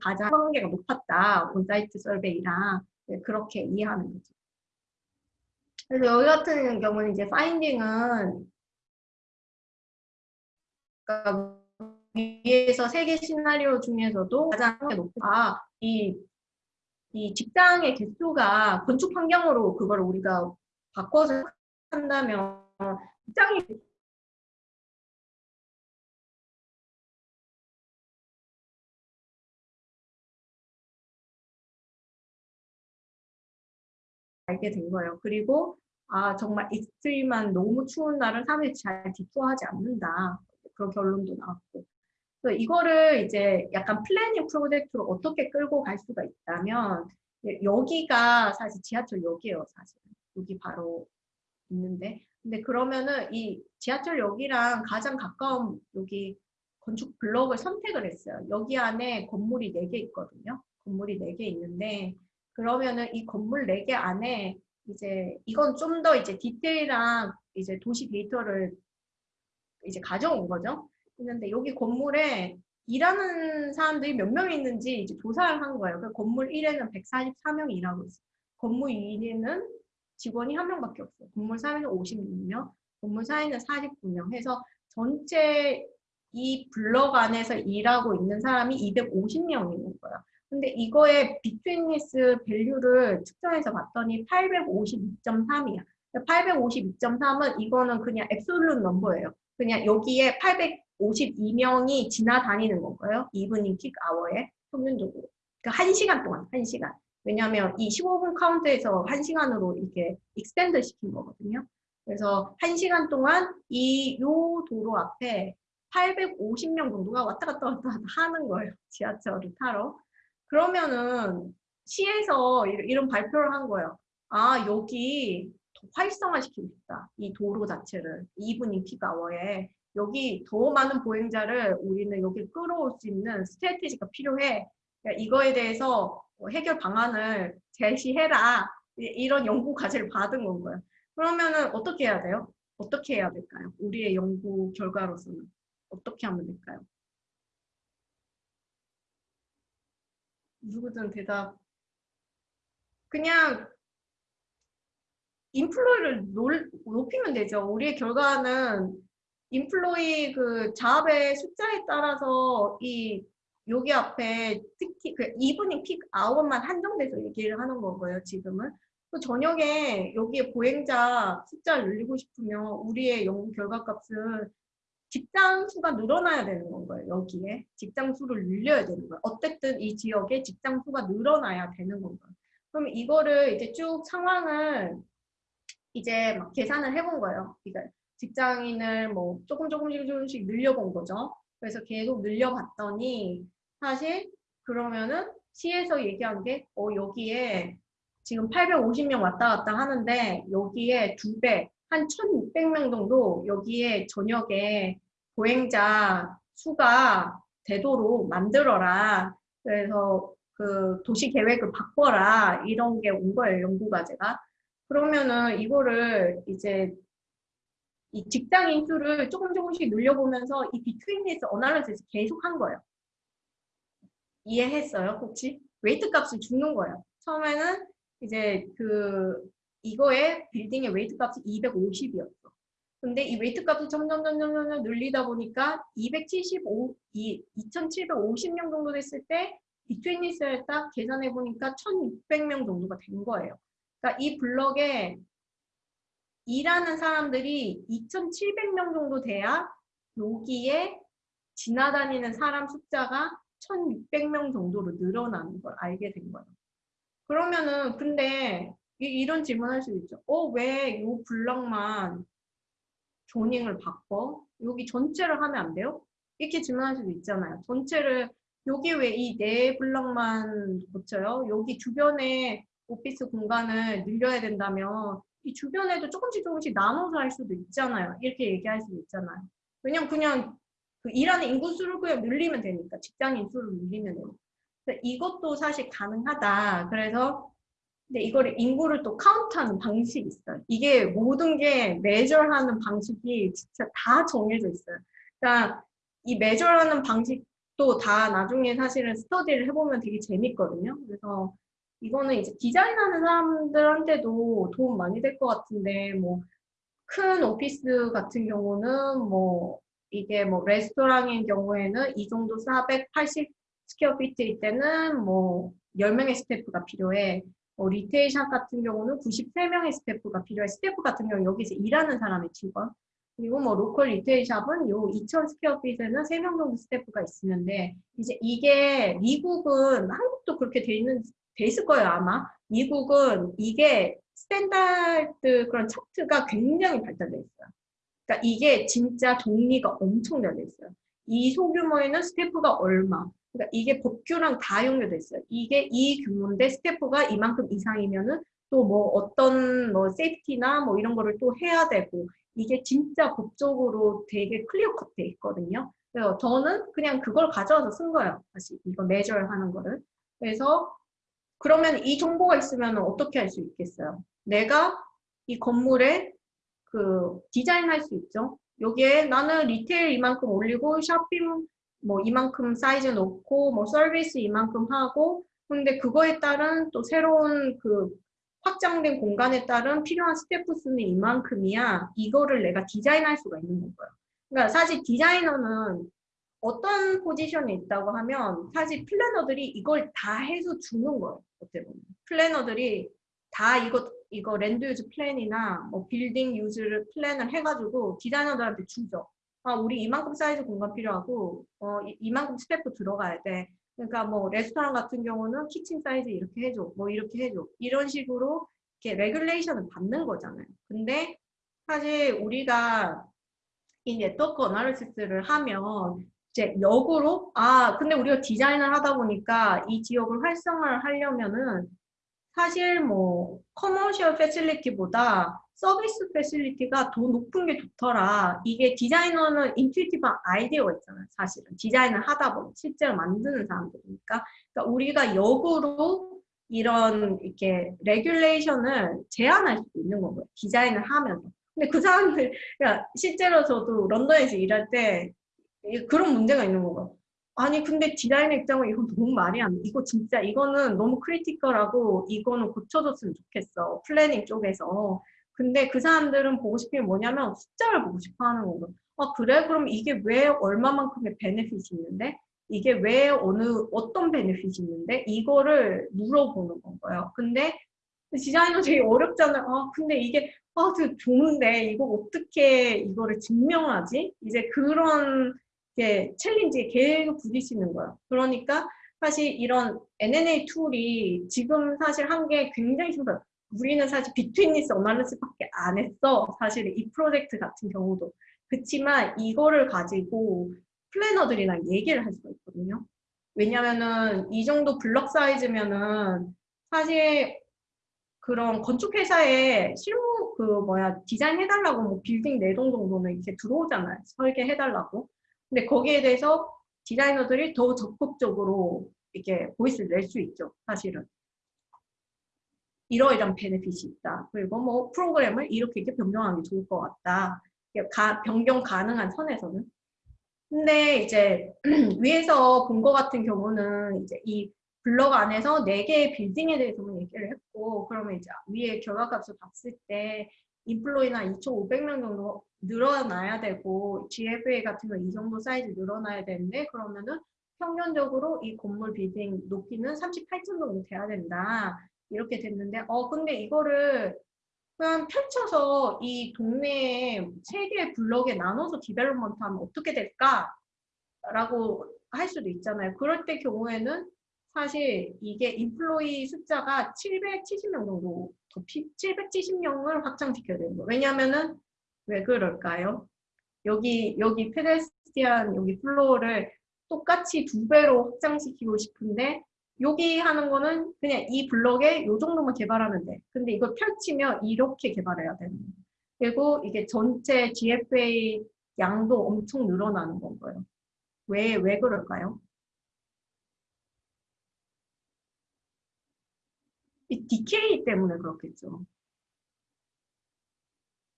가장 성계가 높았다. 온사이트 설베이랑 네, 그렇게 이해하는 거죠. 그래서 여기 같은 경우는 이제 파인딩은 그러니까 위에서 세 개 시나리오 중에서도 가장 높아 이, 이 직장의 개수가 건축 환경으로 그걸 우리가 바꿔서 한다면 직장이 알게 된 거예요. 그리고 아 정말 extreme한 너무 추운 날은 사람들이 잘 detour하지 않는다. 그런 결론도 나왔고. 그래서 이거를 이제 약간 planning 프로젝트로 어떻게 끌고 갈 수가 있다면 여기가 사실 지하철 역이에요. 사실 여기 바로 있는데 근데 그러면은 이 지하철역이랑 가장 가까운 여기 건축 블록을 선택을 했어요. 여기 안에 건물이 4개 있거든요. 건물이 4개 있는데 그러면은 이 건물 4개 안에 이제 이건 좀 더 이제 디테일한 이제 도시 데이터를 이제 가져온 거죠. 있는데 여기 건물에 일하는 사람들이 몇 명 있는지 이제 조사를 한 거예요. 그 건물 1에는 144명이 일하고 있어요. 건물 2에는 직원이 한 명밖에 없어요. 건물 3에는 56명, 건물 4에는 49명 해서 전체 이 블럭 안에서 일하고 있는 사람이 250명 있는 거예요. 근데 이거의 betweenness value를 측정해서 봤더니 852.3이야. 852.3은 이거는 그냥 absolute number예요. 그냥 여기에 852명이 지나다니는 건가요? 이브닝 킥 아워에 평균적으로. 그러니까 1시간 동안, 1시간. 왜냐하면 이 15분 카운트에서 1시간으로 이렇게 extend 시킨 거거든요. 그래서 1시간 동안 이 요 도로 앞에 850명 정도가 왔다 갔다 왔다 갔다 하는 거예요. 지하철을 타러. 그러면은 시에서 이- 이런 발표를 한 거예요. 아, 여기 더 활성화시키고 싶다. 이 도로 자체를. evening peak hour에. 여기 더 많은 보행자를 우리는 여기 끌어올 수 있는 strategy가 필요해. 그러니까 이거에 대해서 뭐 해결 방안을 제시해라. 이- 이런 연구 과제를 받은 건 거예요. 그러면은 어떻게 해야 돼요? 어떻게 해야 될까요? 우리의 연구 결과로서는 어떻게 하면 될까요? 누구든 대답. 그냥 employee를 놀- 높이면 되죠. 우리의 결과는 employee 그 job의 숫자에 따라서 이 여기 앞에 특히 그 evening peak hour만 한정돼서 얘기를 하는 거고요. 지금은 또 저녁에 여기에 보행자 숫자를 늘리고 싶으면 우리의 연구 결과 값은 직장 수가 늘어나야 되는 건 거예요. 여기에 직장 수를 늘려야 되는 거예요. 어쨌든 이 지역에 직장 수가 늘어나야 되는 건 거예요. 그럼 이거를 이제 쭉 상황을 이제 막 계산을 해본 거예요. 그러니까 직장인을 뭐 조금 조금씩 조금씩 늘려본 거죠. 그래서 계속 늘려봤더니 사실 그러면은 시에서 얘기한 게 어, 여기에 지금 850명 왔다 갔다 하는데 여기에 두 배, 한 1600명 정도 여기에 저녁에 보행자 수가 되도록 만들어라. 그래서 그 도시 계획을 바꿔라. 이런 게 온 거예요, 연구 과제가. 그러면은 이거를 이제 이 직장인 수를 조금 조금씩 늘려보면서 이 비트윈리스 어나리시스 계속 한 거예요. 이해했어요, 혹시? weight 값을 주는 거예요. 처음에는 이제 그 이거의 빌딩의 weight 값이 250이었어. 근데 이 weight 값을 점점 점점 점점 늘리다 보니까 275, 이 2,750명 정도 됐을 때 betweenness를 딱 계산해 보니까 1,600명 정도가 된 거예요. 그러니까 이 블럭에 일하는 사람들이 2,700명 정도 돼야 여기에 지나다니는 사람 숫자가 1,600명 정도로 늘어나는 걸 알게 된 거예요. 그러면은 근데 이, 런 질문 할 수도 있죠. 어, 왜 이 블럭만 조닝을 바꿔? 여기 전체를 하면 안 돼요? 이렇게 질문할 수도 있잖아요. 전체를 여기 왜 이 네 블럭만 고쳐요? 여기 주변에 오피스 공간을 늘려야 된다면 이 주변에도 조금씩 조금씩 나눠서 할 수도 있잖아요. 이렇게 얘기할 수도 있잖아요. 왜냐면 그냥 그 일하는 인구 수를 그냥 늘리면 되니까 직장인 수를 늘리면 되니까. 이것도 사실 가능하다. 그래서 근데 이거를 인구를 또 카운트하는 방식이 있어요. 이게 모든 게 매절하는 방식이 진짜 다 정해져 있어요. 그러니까 이 매절하는 방식도 다 나중에 사실은 스터디를 해보면 되게 재밌거든요. 그래서 이거는 이제 디자인하는 사람들한테도 도움 많이 될 것 같은데 뭐 큰 오피스 같은 경우는 뭐 이게 뭐 레스토랑인 경우에는 이 정도 480 square feet일 때는 뭐 10명의 스태프가 필요해. 뭐 retail shop 같은 경우는 93명의 스태프가 필요해. 스태프 같은 경우는 여기서 일하는 사람의 직원. 그리고 뭐 local retail shop은 요 2000 square feet에는 3명 정도 스태프가 있으면 돼. 이제 이게 미국은 한국도 그렇게 돼 있는 돼 있을 거예요, 아마. 미국은 이게 standard 그런 차트가 굉장히 발달돼 있어요. 그러니까 이게 진짜 정리가 엄청 잘돼 있어요. 이 소규모에는 스태프가 얼마. 그러니까 이게 법규랑 다 연결돼 있어요. 이게 이 규모인데 스태프가 이만큼 이상이면은 또 뭐 어떤 뭐 safety나 뭐 이런 거를 또 해야 되고 이게 진짜 법적으로 되게 clear cut돼 있거든요. 그래서 저는 그냥 그걸 가져와서 쓴 거예요. 다시 이거 measure 하는 거를. 그래서 그러면 이 정보가 있으면 어떻게 할 수 있겠어요? 내가 이 건물에 그 디자인할 수 있죠. 여기에 나는 retail 이만큼 올리고 쇼핑 뭐 이만큼 사이즈 놓고 뭐 서비스 이만큼 하고 근데 그거에 따른 또 새로운 그 확장된 공간에 따른 필요한 스태프 수는 이만큼이야. 이거를 내가 디자인할 수가 있는 거예요. 그러니까 사실 디자이너는 어떤 포지션에 있다고 하면 사실 planner들이 이걸 다 해서 주는 거예요. 어떻게 보면. planner들이 다 이거 이거 land use plan이나 뭐 building use plan을 해가지고 디자이너들한테 주죠. 아 우리 이만큼 사이즈 공간 필요하고 어 이- 이만큼 스태프 들어가야 돼. 그러니까 뭐 레스토랑 같은 경우는 kitchen size 이렇게 해줘, 뭐 이렇게 해줘 이런 식으로 이렇게 regulation을 받는 거잖아요. 근데 사실 우리가 이 network analysis를 하면 이제 역으로 아 근데 우리가 디자인을 하다 보니까 이 지역을 활성화를 하려면은 사실 뭐 commercial facility보다 service facility가 더 높은 게 좋더라. 이게 디자이너는 intuitive한 아이디어가 있잖아요. 사실은 디자인을 하다 보면 실제로 만드는 사람들이니까. 그러니까 우리가 역으로 이런 이렇게 regulation을 제안할 수도 있는 거고요. 디자인을 하면서. 근데 그 사람들, 그러니까 실제로 저도 런던에서 일할 때 그런 문제가 있는 거예요. 아니 근데 디자이너 입장은 이건 너무 말이 안 돼. 이거 진짜 이거는 너무 critical하고 이거는 고쳐줬으면 좋겠어. planning 쪽에서. 근데 그 사람들은 보고 싶은 게 뭐냐면 숫자를 보고 싶어 하는 거예요. 아 그래? 그럼 이게 왜 얼마만큼의 benefit이 있는데? 이게 왜 어느 어떤 benefit이 있는데? 이거를 물어보는 건가요. 근데 디자이너 되게 어렵잖아요. 아 근데 이게 아 되게 좋은데 이거 어떻게 이거를 증명하지? 이제 그런 게 챌린지에 계속 부딪히는 거예요. 그러니까 사실 이런 NNA 툴이 지금 사실 한 게 굉장히 힘들어요. 우리는 사실 betweenness analysis밖에 안 했어. 사실 이 프로젝트 같은 경우도. 그렇지만 이거를 가지고 planner들이랑 얘기를 할 수가 있거든요. 왜냐면은 이 정도 블럭 사이즈면은 사실 그런 건축 회사에 실무 그 뭐야 디자인 해달라고 뭐 빌딩 네 동 정도는 이렇게 들어오잖아요. 설계해달라고. 근데 거기에 대해서 디자이너들이 더 적극적으로 이렇게 voice를 낼 수 있죠. 사실은. 이러이러한 베네핏이 있다. 그리고 뭐 프로그램을 이렇게 이렇게 변경하는 게 좋을 것 같다. 가, 변경 가능한 선에서는. 근데 이제 위에서 본 것 같은 경우는 이제 이 블럭 안에서 네 개의 빌딩에 대해서만 얘기를 했고 그러면 이제 위에 결과값을 봤을 때 인플로이나 2,500명 정도 늘어나야 되고 GFA 같은 거 이 정도 사이즈 늘어나야 되는데 그러면은 평균적으로 이 건물 빌딩 높이는 38층 정도 돼야 된다. 이렇게 됐는데 어 근데 이거를 그냥 펼쳐서 이 동네에 세 개의 블럭에 나눠서 development 하면 어떻게 될까? 라고 할 수도 있잖아요. 그럴 때 경우에는 사실 이게 employee 숫자가 770명 정도 더 피, 770명을 확장시켜야 되는 거예요. 왜냐면은 왜 그럴까요? 여기 여기 pedestrian 여기 flow를 똑같이 두 배로 확장시키고 싶은데 여기 하는 거는 그냥 이 블럭에 요 정도만 개발하면 돼. 근데 이걸 펼치면 이렇게 개발해야 되는 거예요. 그리고 이게 전체 GFA 양도 엄청 늘어나는 건 거예요. 왜, 왜 그럴까요? 이 decay 때문에 그렇겠죠.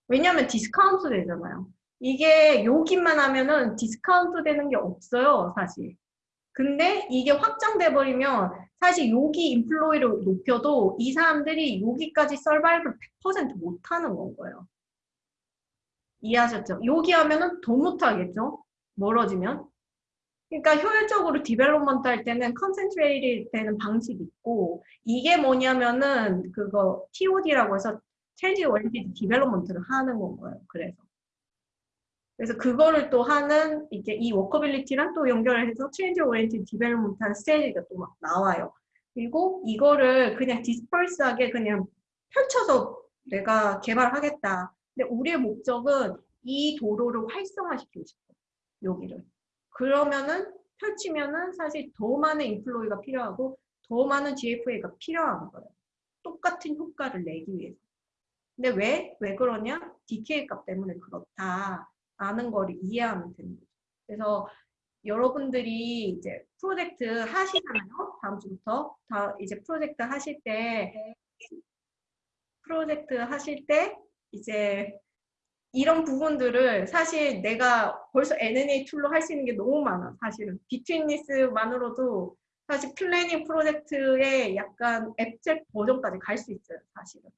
왜냐하면 디스카운트 되잖아요. 이게 여기만 하면은 디스카운트 되는 게 없어요, 사실. 근데 이게 확장돼 버리면 사실 여기 employee를 높여도 이 사람들이 여기까지 서바이벌 100% 못하는 건 거예요. 이해하셨죠? 여기 하면은 더 못하겠죠? 멀어지면. 그러니까 효율적으로 development 할 때는 concentrate 되는 방식이 있고 이게 뭐냐면은 그거 TOD라고 해서 transit oriented development를 하는 건 거예요. 그래서 그래서 그거를 또 하는 이게 이 walkability랑 또 연결을 해서 transit oriented development 하는 스테이지가 또 막 나와요. 그리고 이거를 그냥 disperse하게 그냥 펼쳐서 내가 개발하겠다. 근데 우리의 목적은 이 도로를 활성화시키고 싶어. 여기를. 그러면은 펼치면은 사실 더 많은 employee가 필요하고 더 많은 GFA가 필요한 거예요. 똑같은 효과를 내기 위해서. 근데 왜? 왜 그러냐? decay 값 때문에 그렇다. 라는 거를 이해하면 되는 거죠. 그래서 여러분들이 이제 프로젝트 하시잖아요. 다음 주부터 다 이제 프로젝트 하실 때 프로젝트 하실 때 이제 이런 부분들을 사실 내가 벌써 UNA 툴로 할 수 있는 게 너무 많아 사실은. betweenness만으로도 사실 planning 프로젝트의 약간 abstract 버전까지 갈 수 있어요 사실은.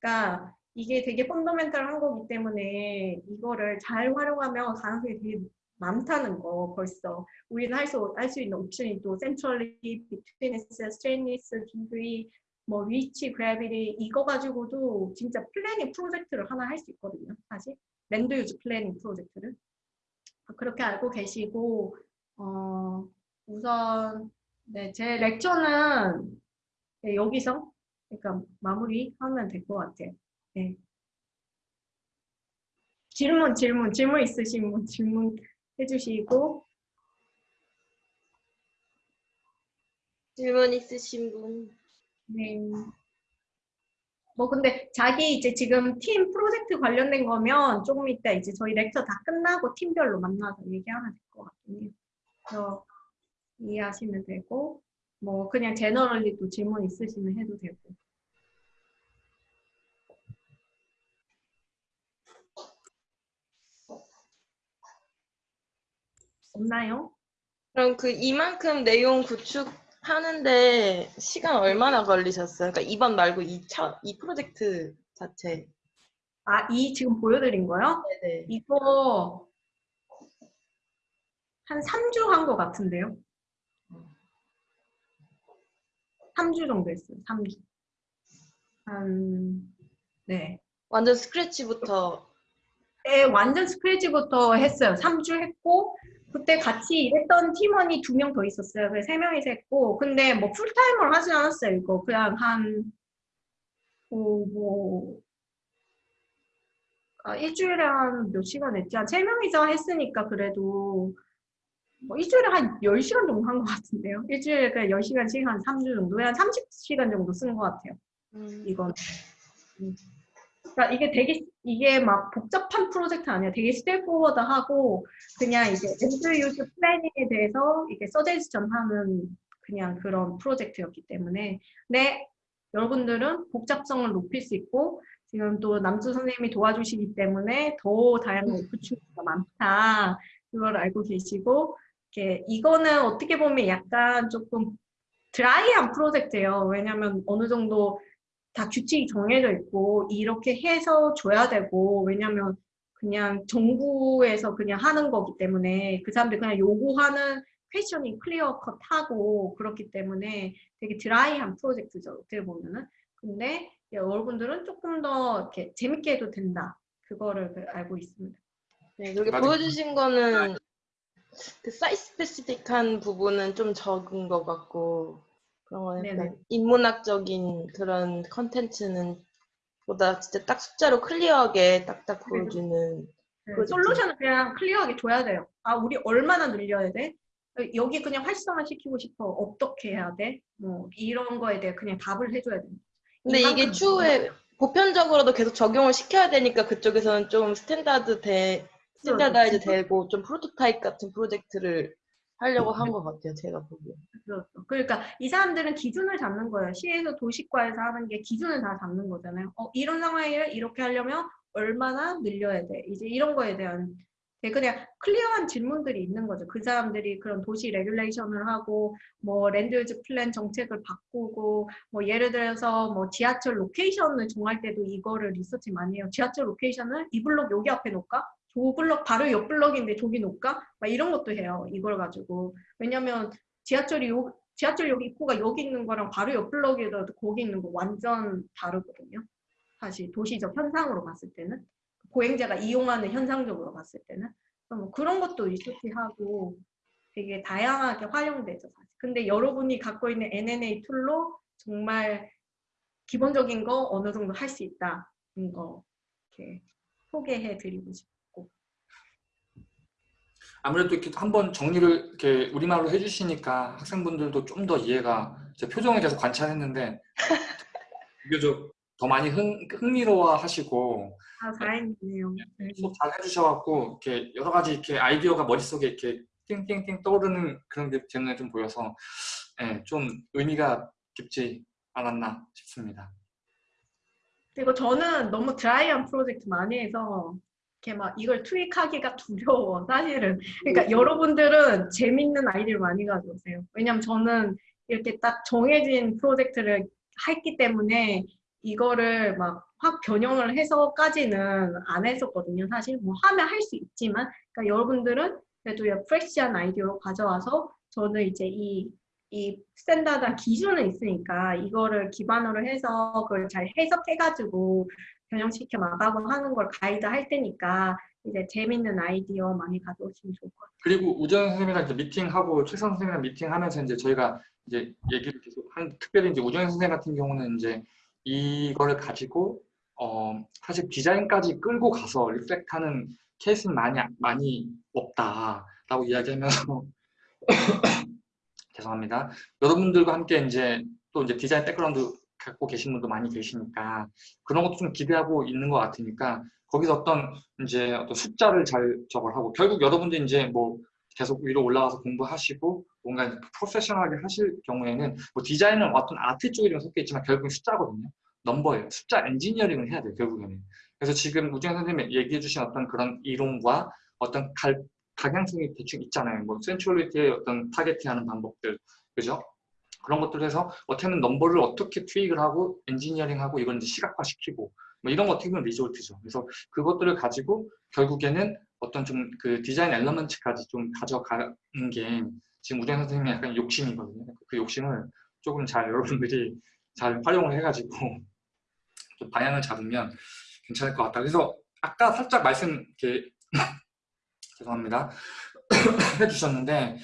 그러니까 이게 되게 fundamental한 거기 때문에 이거를 잘 활용하면 가능성이 되게 많다는 거 벌써. 우리는 할 수 할 수 있는 옵션이 또 centrality, betweenness, straightness, degree 뭐 reach, gravity 이거 가지고도 진짜 planning 프로젝트를 하나 할 수 있거든요. 사실 land use planning 프로젝트를 그렇게 알고 계시고 어, 우선 네, 제 lecture는 네, 여기서 그러니까 마무리하면 될 것 같아요. 네. 질문, 질문, 질문 있으신 분 질문 해주시고 질문 있으신 분? 네. 뭐 근데 자기 이제 지금 팀 프로젝트 관련된 거면 조금 이따 이제 저희 렉처 다 끝나고 팀별로 만나서 얘기하면 될 것 같긴 해요. 그래서 이해하시면 되고 뭐 그냥 제너럴리 또 질문 있으시면 해도 되고. 없나요? 그럼 그 이만큼 내용 구축 하는데 시간 얼마나 걸리셨어요? 그러니까 이번 말고 이, 차, 이 프로젝트 자체. 아, 이 지금 보여드린 거요? 네네. 이거 한 3주 한 것 같은데요? 3주 정도 했어요. 3주. 한, 네. 완전 스크래치부터. 네, 완전 스크래치부터 했어요. 3주 했고, 그때 같이 일했던 팀원이 두 명 더 있었어요. 그래서 세 명이서 했고, 근데 뭐 풀타임으로 하진 않았어요. 이거 그냥 한, 어, 뭐, 아, 일주일에 한 몇 시간 했지? 한 세 명이서 했으니까 그래도, 뭐 일주일에 한 10시간 정도 한 것 같은데요. 일주일에 그냥 10시간씩 한 3주 정도, 한 30시간 정도 쓴 것 같아요. 음, 이건. 음. 그러니까 이게 되게 이게 막 복잡한 프로젝트 아니야. 되게 straightforward하고 그냥 이제 land use planning에 대해서 이게 서제스션 하는 그냥 그런 프로젝트였기 때문에 네 여러분들은 복잡성을 높일 수 있고 지금 또 남수 선생님이 도와주시기 때문에 더 다양한 오프추니티가 많다. 그걸 알고 계시고 이렇게 이거는 어떻게 보면 약간 조금 드라이한 프로젝트예요. 왜냐하면 어느 정도 다 규칙이 정해져 있고 이렇게 해서 줘야 되고 왜냐면 그냥 정부에서 그냥 하는 거기 때문에 그 사람들 그냥 요구하는 question이 clear cut하고 그렇기 때문에 되게 dry한 프로젝트죠 어떻게 보면은 근데 여러분들은 조금 더 이렇게 재밌게 해도 된다 그거를 그 알고 있습니다. 네, 여기 맞아. 보여주신 거는 그 site specific한 부분은 좀 적은 것 같고 그런 건 약간 네네. 인문학적인 그런 컨텐츠는 보다 진짜 딱 숫자로 clear하게 딱딱 보여주는 네, 프로젝트. 솔루션을 그냥 clear하게 줘야 돼요. 아, 우리 얼마나 늘려야 돼? 여기 그냥 활성화 시키고 싶어. 어떻게 해야 돼? 뭐 이런 거에 대해 그냥 답을 해줘야 돼. 근데 이게 추후에 보편적으로도 계속 적용을 시켜야 되니까 그쪽에서는 좀 standard 돼, standardize 되고 좀 프로토타입 같은 프로젝트를 하려고 한 것 같아요, 제가 보기에. 그렇죠. 그러니까 이 사람들은 기준을 잡는 거예요. 시에서 도시과에서 하는 게 기준을 다 잡는 거잖아요. 어, 이런 상황을 이렇게 하려면 얼마나 늘려야 돼? 이제 이런 거에 대한 그냥 clear한 질문들이 있는 거죠. 그 사람들이 그런 도시 regulation을 하고 뭐 land use plan 정책을 바꾸고 뭐 예를 들어서 뭐 지하철 location을 정할 때도 이거를 리서치 많이 해요. 지하철 location을 이 블록 여기 앞에 놓을까? 저 블록 바로 옆 블록인데 저기 놓을까? 막 이런 것도 해요. 이걸 가지고. 왜냐면 지하철이 요, 지하철 여기 입구가 여기 있는 거랑 바로 옆 블록에다 거기 있는 거 완전 다르거든요. 사실 도시적 현상으로 봤을 때는 보행자가 이용하는 현상적으로 봤을 때는 뭐 그런 것도 리서치하고 되게 다양하게 활용되죠. 사실. 근데 여러분이 갖고 있는 UNA 툴로 정말 기본적인 거 어느 정도 할 수 있다는 거 이렇게 소개해 드리고 싶고 아무래도 이렇게 한번 정리를 이렇게 우리말로 해주시니까 학생분들도 좀 더 이해가 제 표정에 계속 관찰했는데 비교적 더 많이 흥, 흥미로워 하시고 아 다행이네요. 네. 수업 잘 해주셔갖고 이렇게 여러 가지 이렇게 아이디어가 머릿속에 이렇게 띵띵띵 떠오르는 그런 게 제 눈에 좀 보여서 예, 좀 의미가 깊지 않았나 싶습니다. 그리고 저는 너무 드라이한 프로젝트 많이 해서 이렇게 막 이걸 투입하기가 두려워 사실은. 그러니까 여러분들은 재밌는 아이디어를 많이 가져오세요. 왜냐면 저는 이렇게 딱 정해진 프로젝트를 했기 때문에 이거를 막 확 변형을 해서까지는 안 했었거든요. 사실 뭐 하면 할 수 있지만 그러니까 여러분들은 그래도 fresh한 아이디어로 가져와서 저는 이제 이, 이 standard한 기준은 있으니까 이거를 기반으로 해서 그걸 잘 해석해가지고 변형시켜 나가고 하는 걸 가이드 할 테니까 이제 재밌는 아이디어 많이 가져오시면 좋을 것 같아요. 그리고 우정 선생님이랑 이제 미팅하고 최선 선생님이랑 미팅하면서 이제 저희가 이제 얘기를 계속 한 특별히 이제 우정 선생님 같은 경우는 이제 이거를 가지고 어 사실 디자인까지 끌고 가서 reflect하는 케이스는 많이 많이 없다라고 이야기하면서 죄송합니다. 여러분들과 함께 이제 또 이제 디자인 백그라운드 갖고 계신 분도 많이 계시니까 그런 것도 좀 기대하고 있는 것 같으니까 거기서 어떤 이제 어떤 숫자를 잘 저걸 하고 결국 여러분들 이제 뭐 계속 위로 올라가서 공부하시고 뭔가 프로페셔널하게 하실 경우에는 뭐 디자인은 어떤 아트 쪽이 좀 섞여 있지만 결국은 숫자거든요. 넘버예요. 숫자 엔지니어링을 해야 돼요. 결국에는. 그래서 지금 우정 선생님이 얘기해 주신 어떤 그런 이론과 어떤 갈, 방향성이 대충 있잖아요. 뭐 centrality의 어떤 targeting하는 방법들, 그죠? 그런 것들을 해서 어떻게 하면 넘버를 어떻게 tweak을 하고 엔지니어링하고 이걸 이제 시각화시키고 뭐 이런 거 어떻게 보면 result죠. 그래서 그것들을 가지고 결국에는 어떤 좀 그 디자인 element까지 좀 가져가는 게 지금 우정 선생님의 약간 욕심이거든요. 그 욕심을 조금 잘 여러분들이 잘 활용을 해가지고 좀 방향을 잡으면 괜찮을 것 같다. 그래서 아까 살짝 말씀 이렇게 죄송합니다 해주셨는데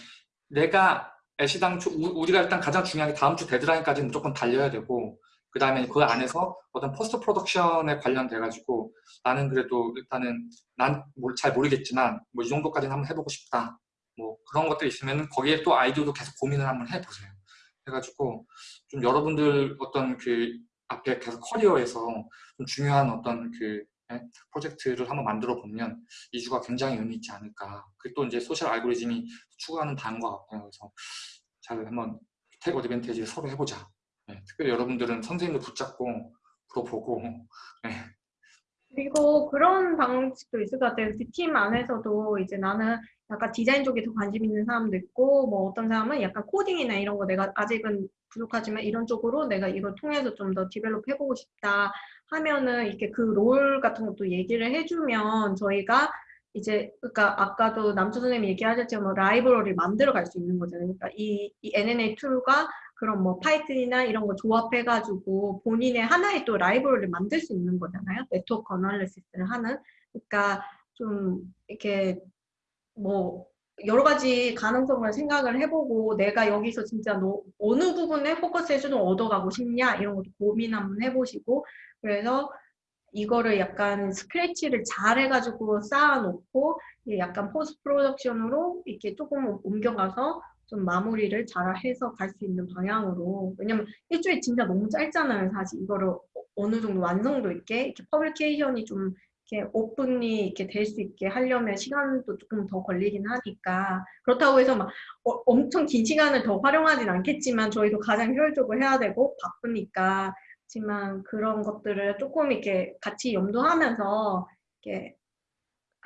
내가 애시당 초 우- 우리가 일단 가장 중요한 게 다음 주 데드라인까지 무조건 달려야 되고 그 다음에 그 안에서 어떤 post production에 관련돼 가지고 나는 그래도 일단은 난 잘 모르겠지만 뭐 이 정도까지는 한번 해보고 싶다. 뭐 그런 것들 있으면 거기에 또 아이디어도 계속 고민을 한번 해보세요. 해가지고 좀 여러분들 어떤 그 앞에 계속 커리어에서 좀 중요한 어떤 그 예, 프로젝트를 한번 만들어 보면 이주가 굉장히 의미 있지 않을까. 그게 또 이제 social algorithm이 추구하는 바인것 같아요. 그래서 잘 한번 take advantage를 서로 해보자. 예, 특별히 여러분들은 선생님을 붙잡고 물어보고 예, 그리고 그런 방식도 있을 것 같아요. 그팀 안에서도 이제 나는 약간 디자인 쪽에 더 관심 있는 사람도 있고, 뭐 어떤 사람은 약간 코딩이나 이런 거 내가 아직은 부족하지만 이런 쪽으로 내가 이걸 통해서 좀 더 develop 해보고 싶다 하면은 이렇게 그 role 같은 것도 얘기를 해주면 저희가 이제 그러니까 아까도 남주 선생님이 얘기하셨지만 뭐 라이브러리를 만들어 갈 수 있는 거잖아요. 그러니까 이, 이 NNA tool과 그런 뭐 파이썬이나 이런 거 조합해가지고 본인의 하나의 또 라이브러리를 만들 수 있는 거잖아요. network analysis를 하는. 그러니까 좀 이렇게 뭐 여러 가지 가능성을 생각을 해보고 내가 여기서 진짜 너 어느 부분에 포커스해서 좀 얻어가고 싶냐 이런 것도 고민 한번 해보시고 그래서 이거를 약간 scratch를 잘 해가지고 쌓아놓고 약간 post production으로 이렇게 조금 옮겨가서 좀 마무리를 잘 해서 갈 수 있는 방향으로. 왜냐면 일주일 진짜 너무 짧잖아요 사실. 이거를 어- 어느 정도 완성도 있게 이렇게 publication이 좀 이렇게 오픈이 이렇게 될 수 있게 하려면 시간도 조금 더 걸리긴 하니까. 그렇다고 해서 막 어- 엄청 긴 시간을 더 활용하진 않겠지만 저희도 가장 효율적으로 해야 되고 바쁘니까 하지만 그런 것들을 조금 이렇게 같이 염두하면서 이렇게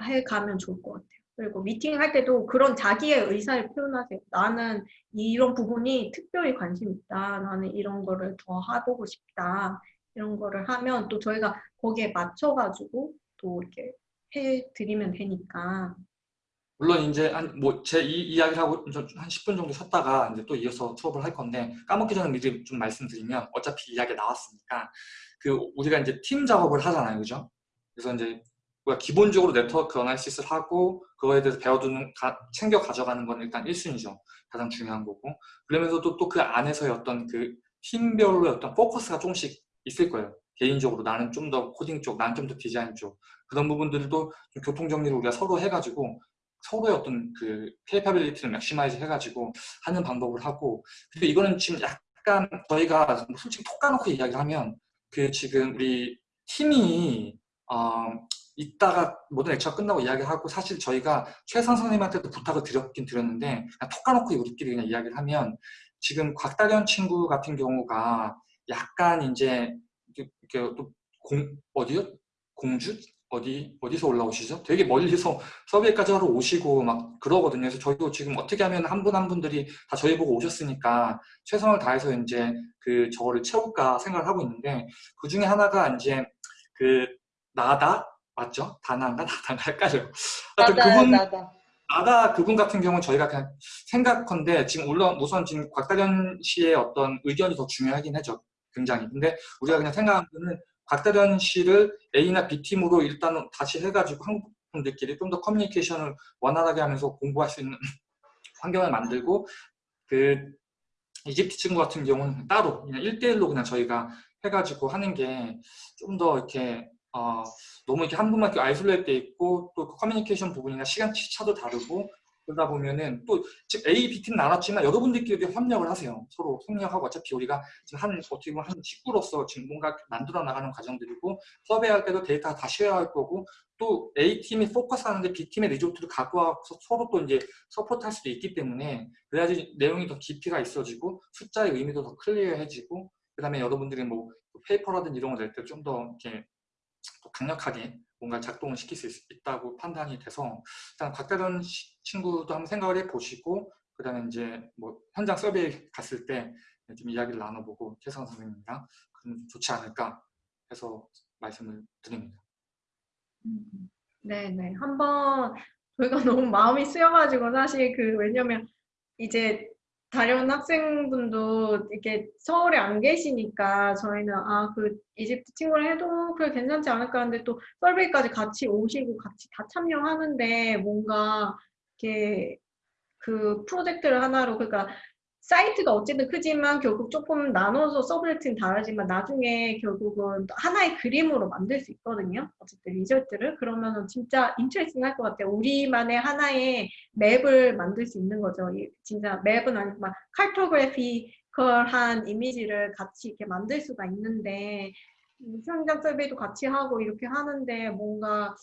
해가면 좋을 것 같아요. 그리고 미팅 할 때도 그런 자기의 의사를 표현하세요. 나는 이런 부분이 특별히 관심 있다. 나는 이런 거를 더 해보고 싶다. 이런 거를 하면 또 저희가 거기에 맞춰가지고 또 이렇게 해드리면 되니까. 물론 이제 한 뭐 제 이 이야기를 하고 좀한 10분 정도 쉬었다가 이제 또 이어서 수업을 할 건데 까먹기 전에 미리 좀 말씀드리면 어차피 이야기 나왔으니까 그 우리가 이제 팀 작업을 하잖아요, 그죠? 그래서 이제 우리가 기본적으로 네트워크 어나리시스를 하고 그거에 대해서 배워두는 가- 챙겨 가져가는 건 일단 1순위죠. 가장 중요한 거고 그러면서도 또 그 안에서의 어떤 그 팀별로의 어떤 포커스가 조금씩 있을 거예요. 개인적으로 나는 좀 더 코딩 쪽, 나는 좀 더 디자인 쪽 그런 부분들도 좀 교통 정리를 우리가 서로 해가지고 서로의 어떤 그 capability를 maximize 해가지고 하는 방법을 하고 그리고 이거는 지금 약간 저희가 솔직히 톡 까놓고 이야기를 하면 그 지금 우리 팀이 어, 이따가 모든 lecture 끝나고 이야기하고 사실 저희가 최선 선생님한테도 부탁을 드렸긴 드렸는데 톡 까놓고 우리끼리 그냥 이야기를 하면 지금 곽다련 친구 같은 경우가 약간 이제 이렇게 또 공, 어디요? 공주? 어디, 어디서 올라오시죠? 되게 멀리서 서비에까지 하러 오시고 막 그러거든요. 그래서 저희도 지금 어떻게 하면 한분한 분들이 다 저희 보고 오셨으니까 최선을 다해서 이제 그 저거를 채울까 생각을 하고 있는데 그 중에 하나가 이제 그 나다? 맞죠? 다나인가 나다인가 헷갈려요. 하여튼 나다 그분, 나다. 나다 그분 같은 경우는 저희가 그냥 생각컨대 지금 물론 우선 지금 곽다련 씨의 어떤 의견이 더 중요하긴 하죠. 굉장히. 근데 우리가 그냥 생각하는 거는 곽다련 씨를 A나 B팀으로 일단 다시 해가지고 한국 분들끼리 좀 더 커뮤니케이션을 원활하게 하면서 공부할 수 있는 환경을 만들고 그 이집트 친구 같은 경우는 따로 그냥 1대1로 그냥 저희가 해가지고 하는 게 좀 더 이렇게 어, 너무 이렇게 한 분만 이렇게 isolate 돼 있고 또그 커뮤니케이션 부분이나 시간 차도 다르고 그러다 보면은 또 지금 A, B 팀 나눴지만 여러분들끼리 협력을 하세요. 서로 협력하고 어차피 우리가 지금 한 어떻게 보면 한 식구로서 지금 뭔가 만들어 나가는 과정들이고 survey할 때도 데이터가 다 share할 거고 또 A 팀이 포커스하는데 B 팀의 result를 갖고 와서 서로 또 이제 support할 수도 있기 때문에 그래야지 내용이 더 깊이가 있어지고 숫자의 의미도 더 clear해지고 그 다음에 여러분들이 뭐 페이퍼라든지 이런 거 낼 때 좀 더 이렇게 더 강력하게 뭔가 작동을 시킬 수 있, 있다고 판단이 돼서 일단 곽다른 시- 친구도 한번 생각을 해보시고 그 다음에 이제 뭐 현장 서베이 갔을 때 좀 이야기를 나눠보고 최선 선생님이랑 그럼 좋지 않을까 해서 말씀을 드립니다. 음, 네네. 한번 저희가 너무 마음이 쓰여가지고 사실 그 왜냐면 이제 다른 학생분도 이렇게 서울에 안 계시니까 저희는 아 그 이집트 친구를 해도 그래 괜찮지 않을까 하는데 또 survey까지 같이 오시고 같이 다 참여하는데 뭔가 이렇게 그 프로젝트를 하나로 그러니까 site가 어쨌든 크지만 결국 조금 나눠서 subject는 다르지만 나중에 결국은 또 하나의 그림으로 만들 수 있거든요. 어쨌든 result를 그러면은 진짜 interesting 할 것 같아요. 우리만의 하나의 map을 만들 수 있는 거죠. 이 진짜 map은 아니고 막 칼토그래피컬한 이미지를 같이 이렇게 만들 수가 있는데 음, 현장 서베이도 같이 하고 이렇게 하는데 뭔가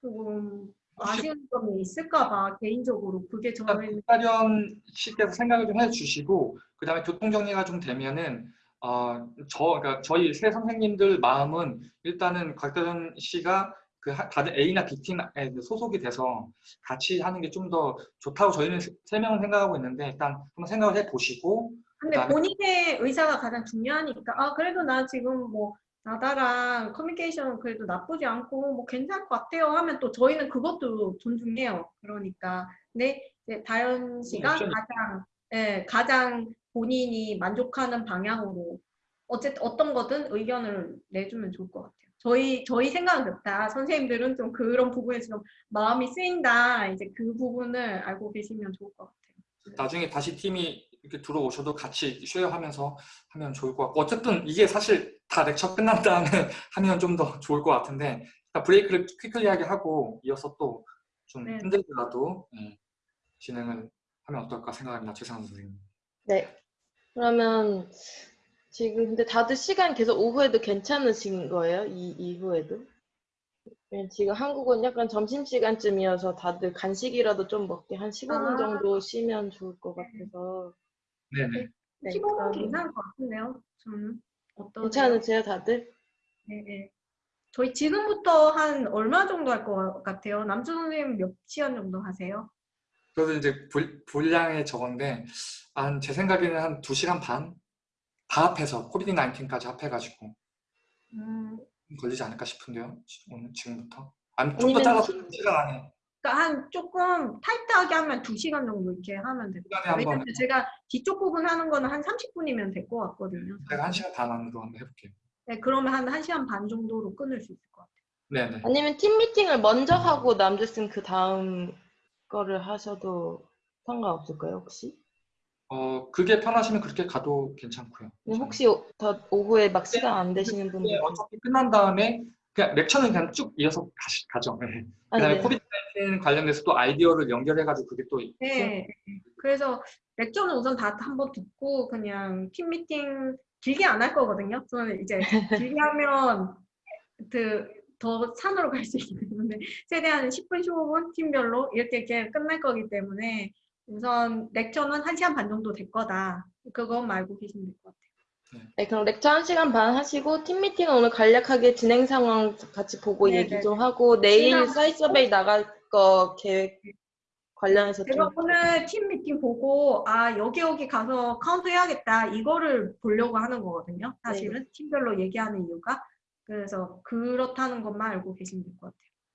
조금 아쉬운 점이 있을까 봐 개인적으로 그게 저희는 박다련 씨께서 생각을 좀 해주시고 그 다음에 교통 정리가 좀 되면은 어, 저, 그러니까 저희 세 선생님들 마음은 일단은 곽다련 씨가 그 하- 다들 A나 B팀에 소속이 돼서 같이 하는 게 좀 더 좋다고 저희는 세- 세 명은 생각하고 있는데 일단 한번 생각을 해보시고 근데 본인의 의사가 가장 중요하니까. 아 그래도 나 지금 뭐 나다랑 커뮤니케이션 그래도 나쁘지 않고 뭐 괜찮을 것 같아요 하면 또 저희는 그것도 존중해요. 그러니까 근데 이제 다현 씨가 옵션이- 가장 예, 가장 본인이 만족하는 방향으로 어쨌든 어떤 거든 의견을 내주면 좋을 것 같아요. 저희 저희 생각은 그렇다. 선생님들은 좀 그런 부분에서 좀 마음이 쓰인다. 이제 그 부분을 알고 계시면 좋을 것 같아요. 나중에 다시 팀이 이렇게 들어오셔도 같이 쉐어하면서 하면 좋을 것 같고 어쨌든 이게 사실 다 렉처 끝난 다음에 하면 좀 더 좋을 것 같은데 일단 브레이크를 퀴클리하게 하고 이어서 또좀 네. 힘들더라도 예, 진행을 하면 어떨까 생각합니다. 최상원 선생님. 네. 그러면 지금 근데 다들 시간 계속 오후에도 괜찮으신 거예요? 이 이후에도? 지금 한국은 약간 점심시간쯤이어서 다들 간식이라도 좀 먹게 한 15분 아. 정도 쉬면 좋을 것 같아서. 네네. 네, 15분 그럼 괜찮을 것 같은데요. 저는 어떠세요? 괜찮으세요, 다들? 네, 네. 저희 지금부터 한 얼마 정도 할 것 같아요? 남주 선생님 몇 시간 정도 하세요? 그래서 이제 분- 분량의 저건데 한 제 생각에는 한 2시간 반? 다 합해서 코비드 19까지 합해가지고 음, 걸리지 않을까 싶은데요. 지- 오늘 지금부터. 아니 좀더 아니면 잘라서 팀- 1시간 안에 그러니까 한 조금 타이트하게 하면 2시간 정도 이렇게 하면 돼요. 시간에 한번 왜냐면 제가 뒤쪽 부분 하는 거는 한 30분이면 될 것 같거든요. 제가 1시간 반 안으로 한번 해볼게요. 네, 그러면 한 1시간 반 정도로 끊을 수 있을 것 같아요. 네네. 아니면 팀 미팅을 먼저 하고 남주쌤 그 다음 거를 하셔도 상관없을까요, 혹시? 어 그게 편하시면 그렇게 가도 괜찮고요. 혹시 오- 더 오후에 막 시간 안 되시는 분들 네, 어차피 끝난 다음에 그냥 렉처는 그냥 쭉 이어서 가시, 가죠. 네. 아, 그다음에 네. 코비 드19 관련돼서 또 아이디어를 연결해가지고 그게 또 네. 그래서 렉처는 우선 다 한번 듣고 그냥 팀 미팅 길게 안 할 거거든요. 저는 이제 길게 하면 그 더 산으로 갈 수 있기 때문에 최대한 10분, 15분 팀별로 이렇게 이렇게 끝날 거기 때문에 우선 lecture는 1시간 반 정도 될 거다. 그것만 알고 계시면 될 것 같아요. 네, 그럼 lecture 1시간 반 하시고 팀 미팅은 오늘 간략하게 진행 상황 같이 보고 네, 얘기 네, 좀 하고 내일 site survey 나갈 거 계획 관련해서 좀 제가 오늘 팀 미팅 보고 아 여기 여기 가서 카운트 해야겠다 이거를 보려고 하는 거거든요. 사실은 팀별로 얘기하는 이유가 그래서 그렇다는 것만 알고 계시면 될 것 같아요.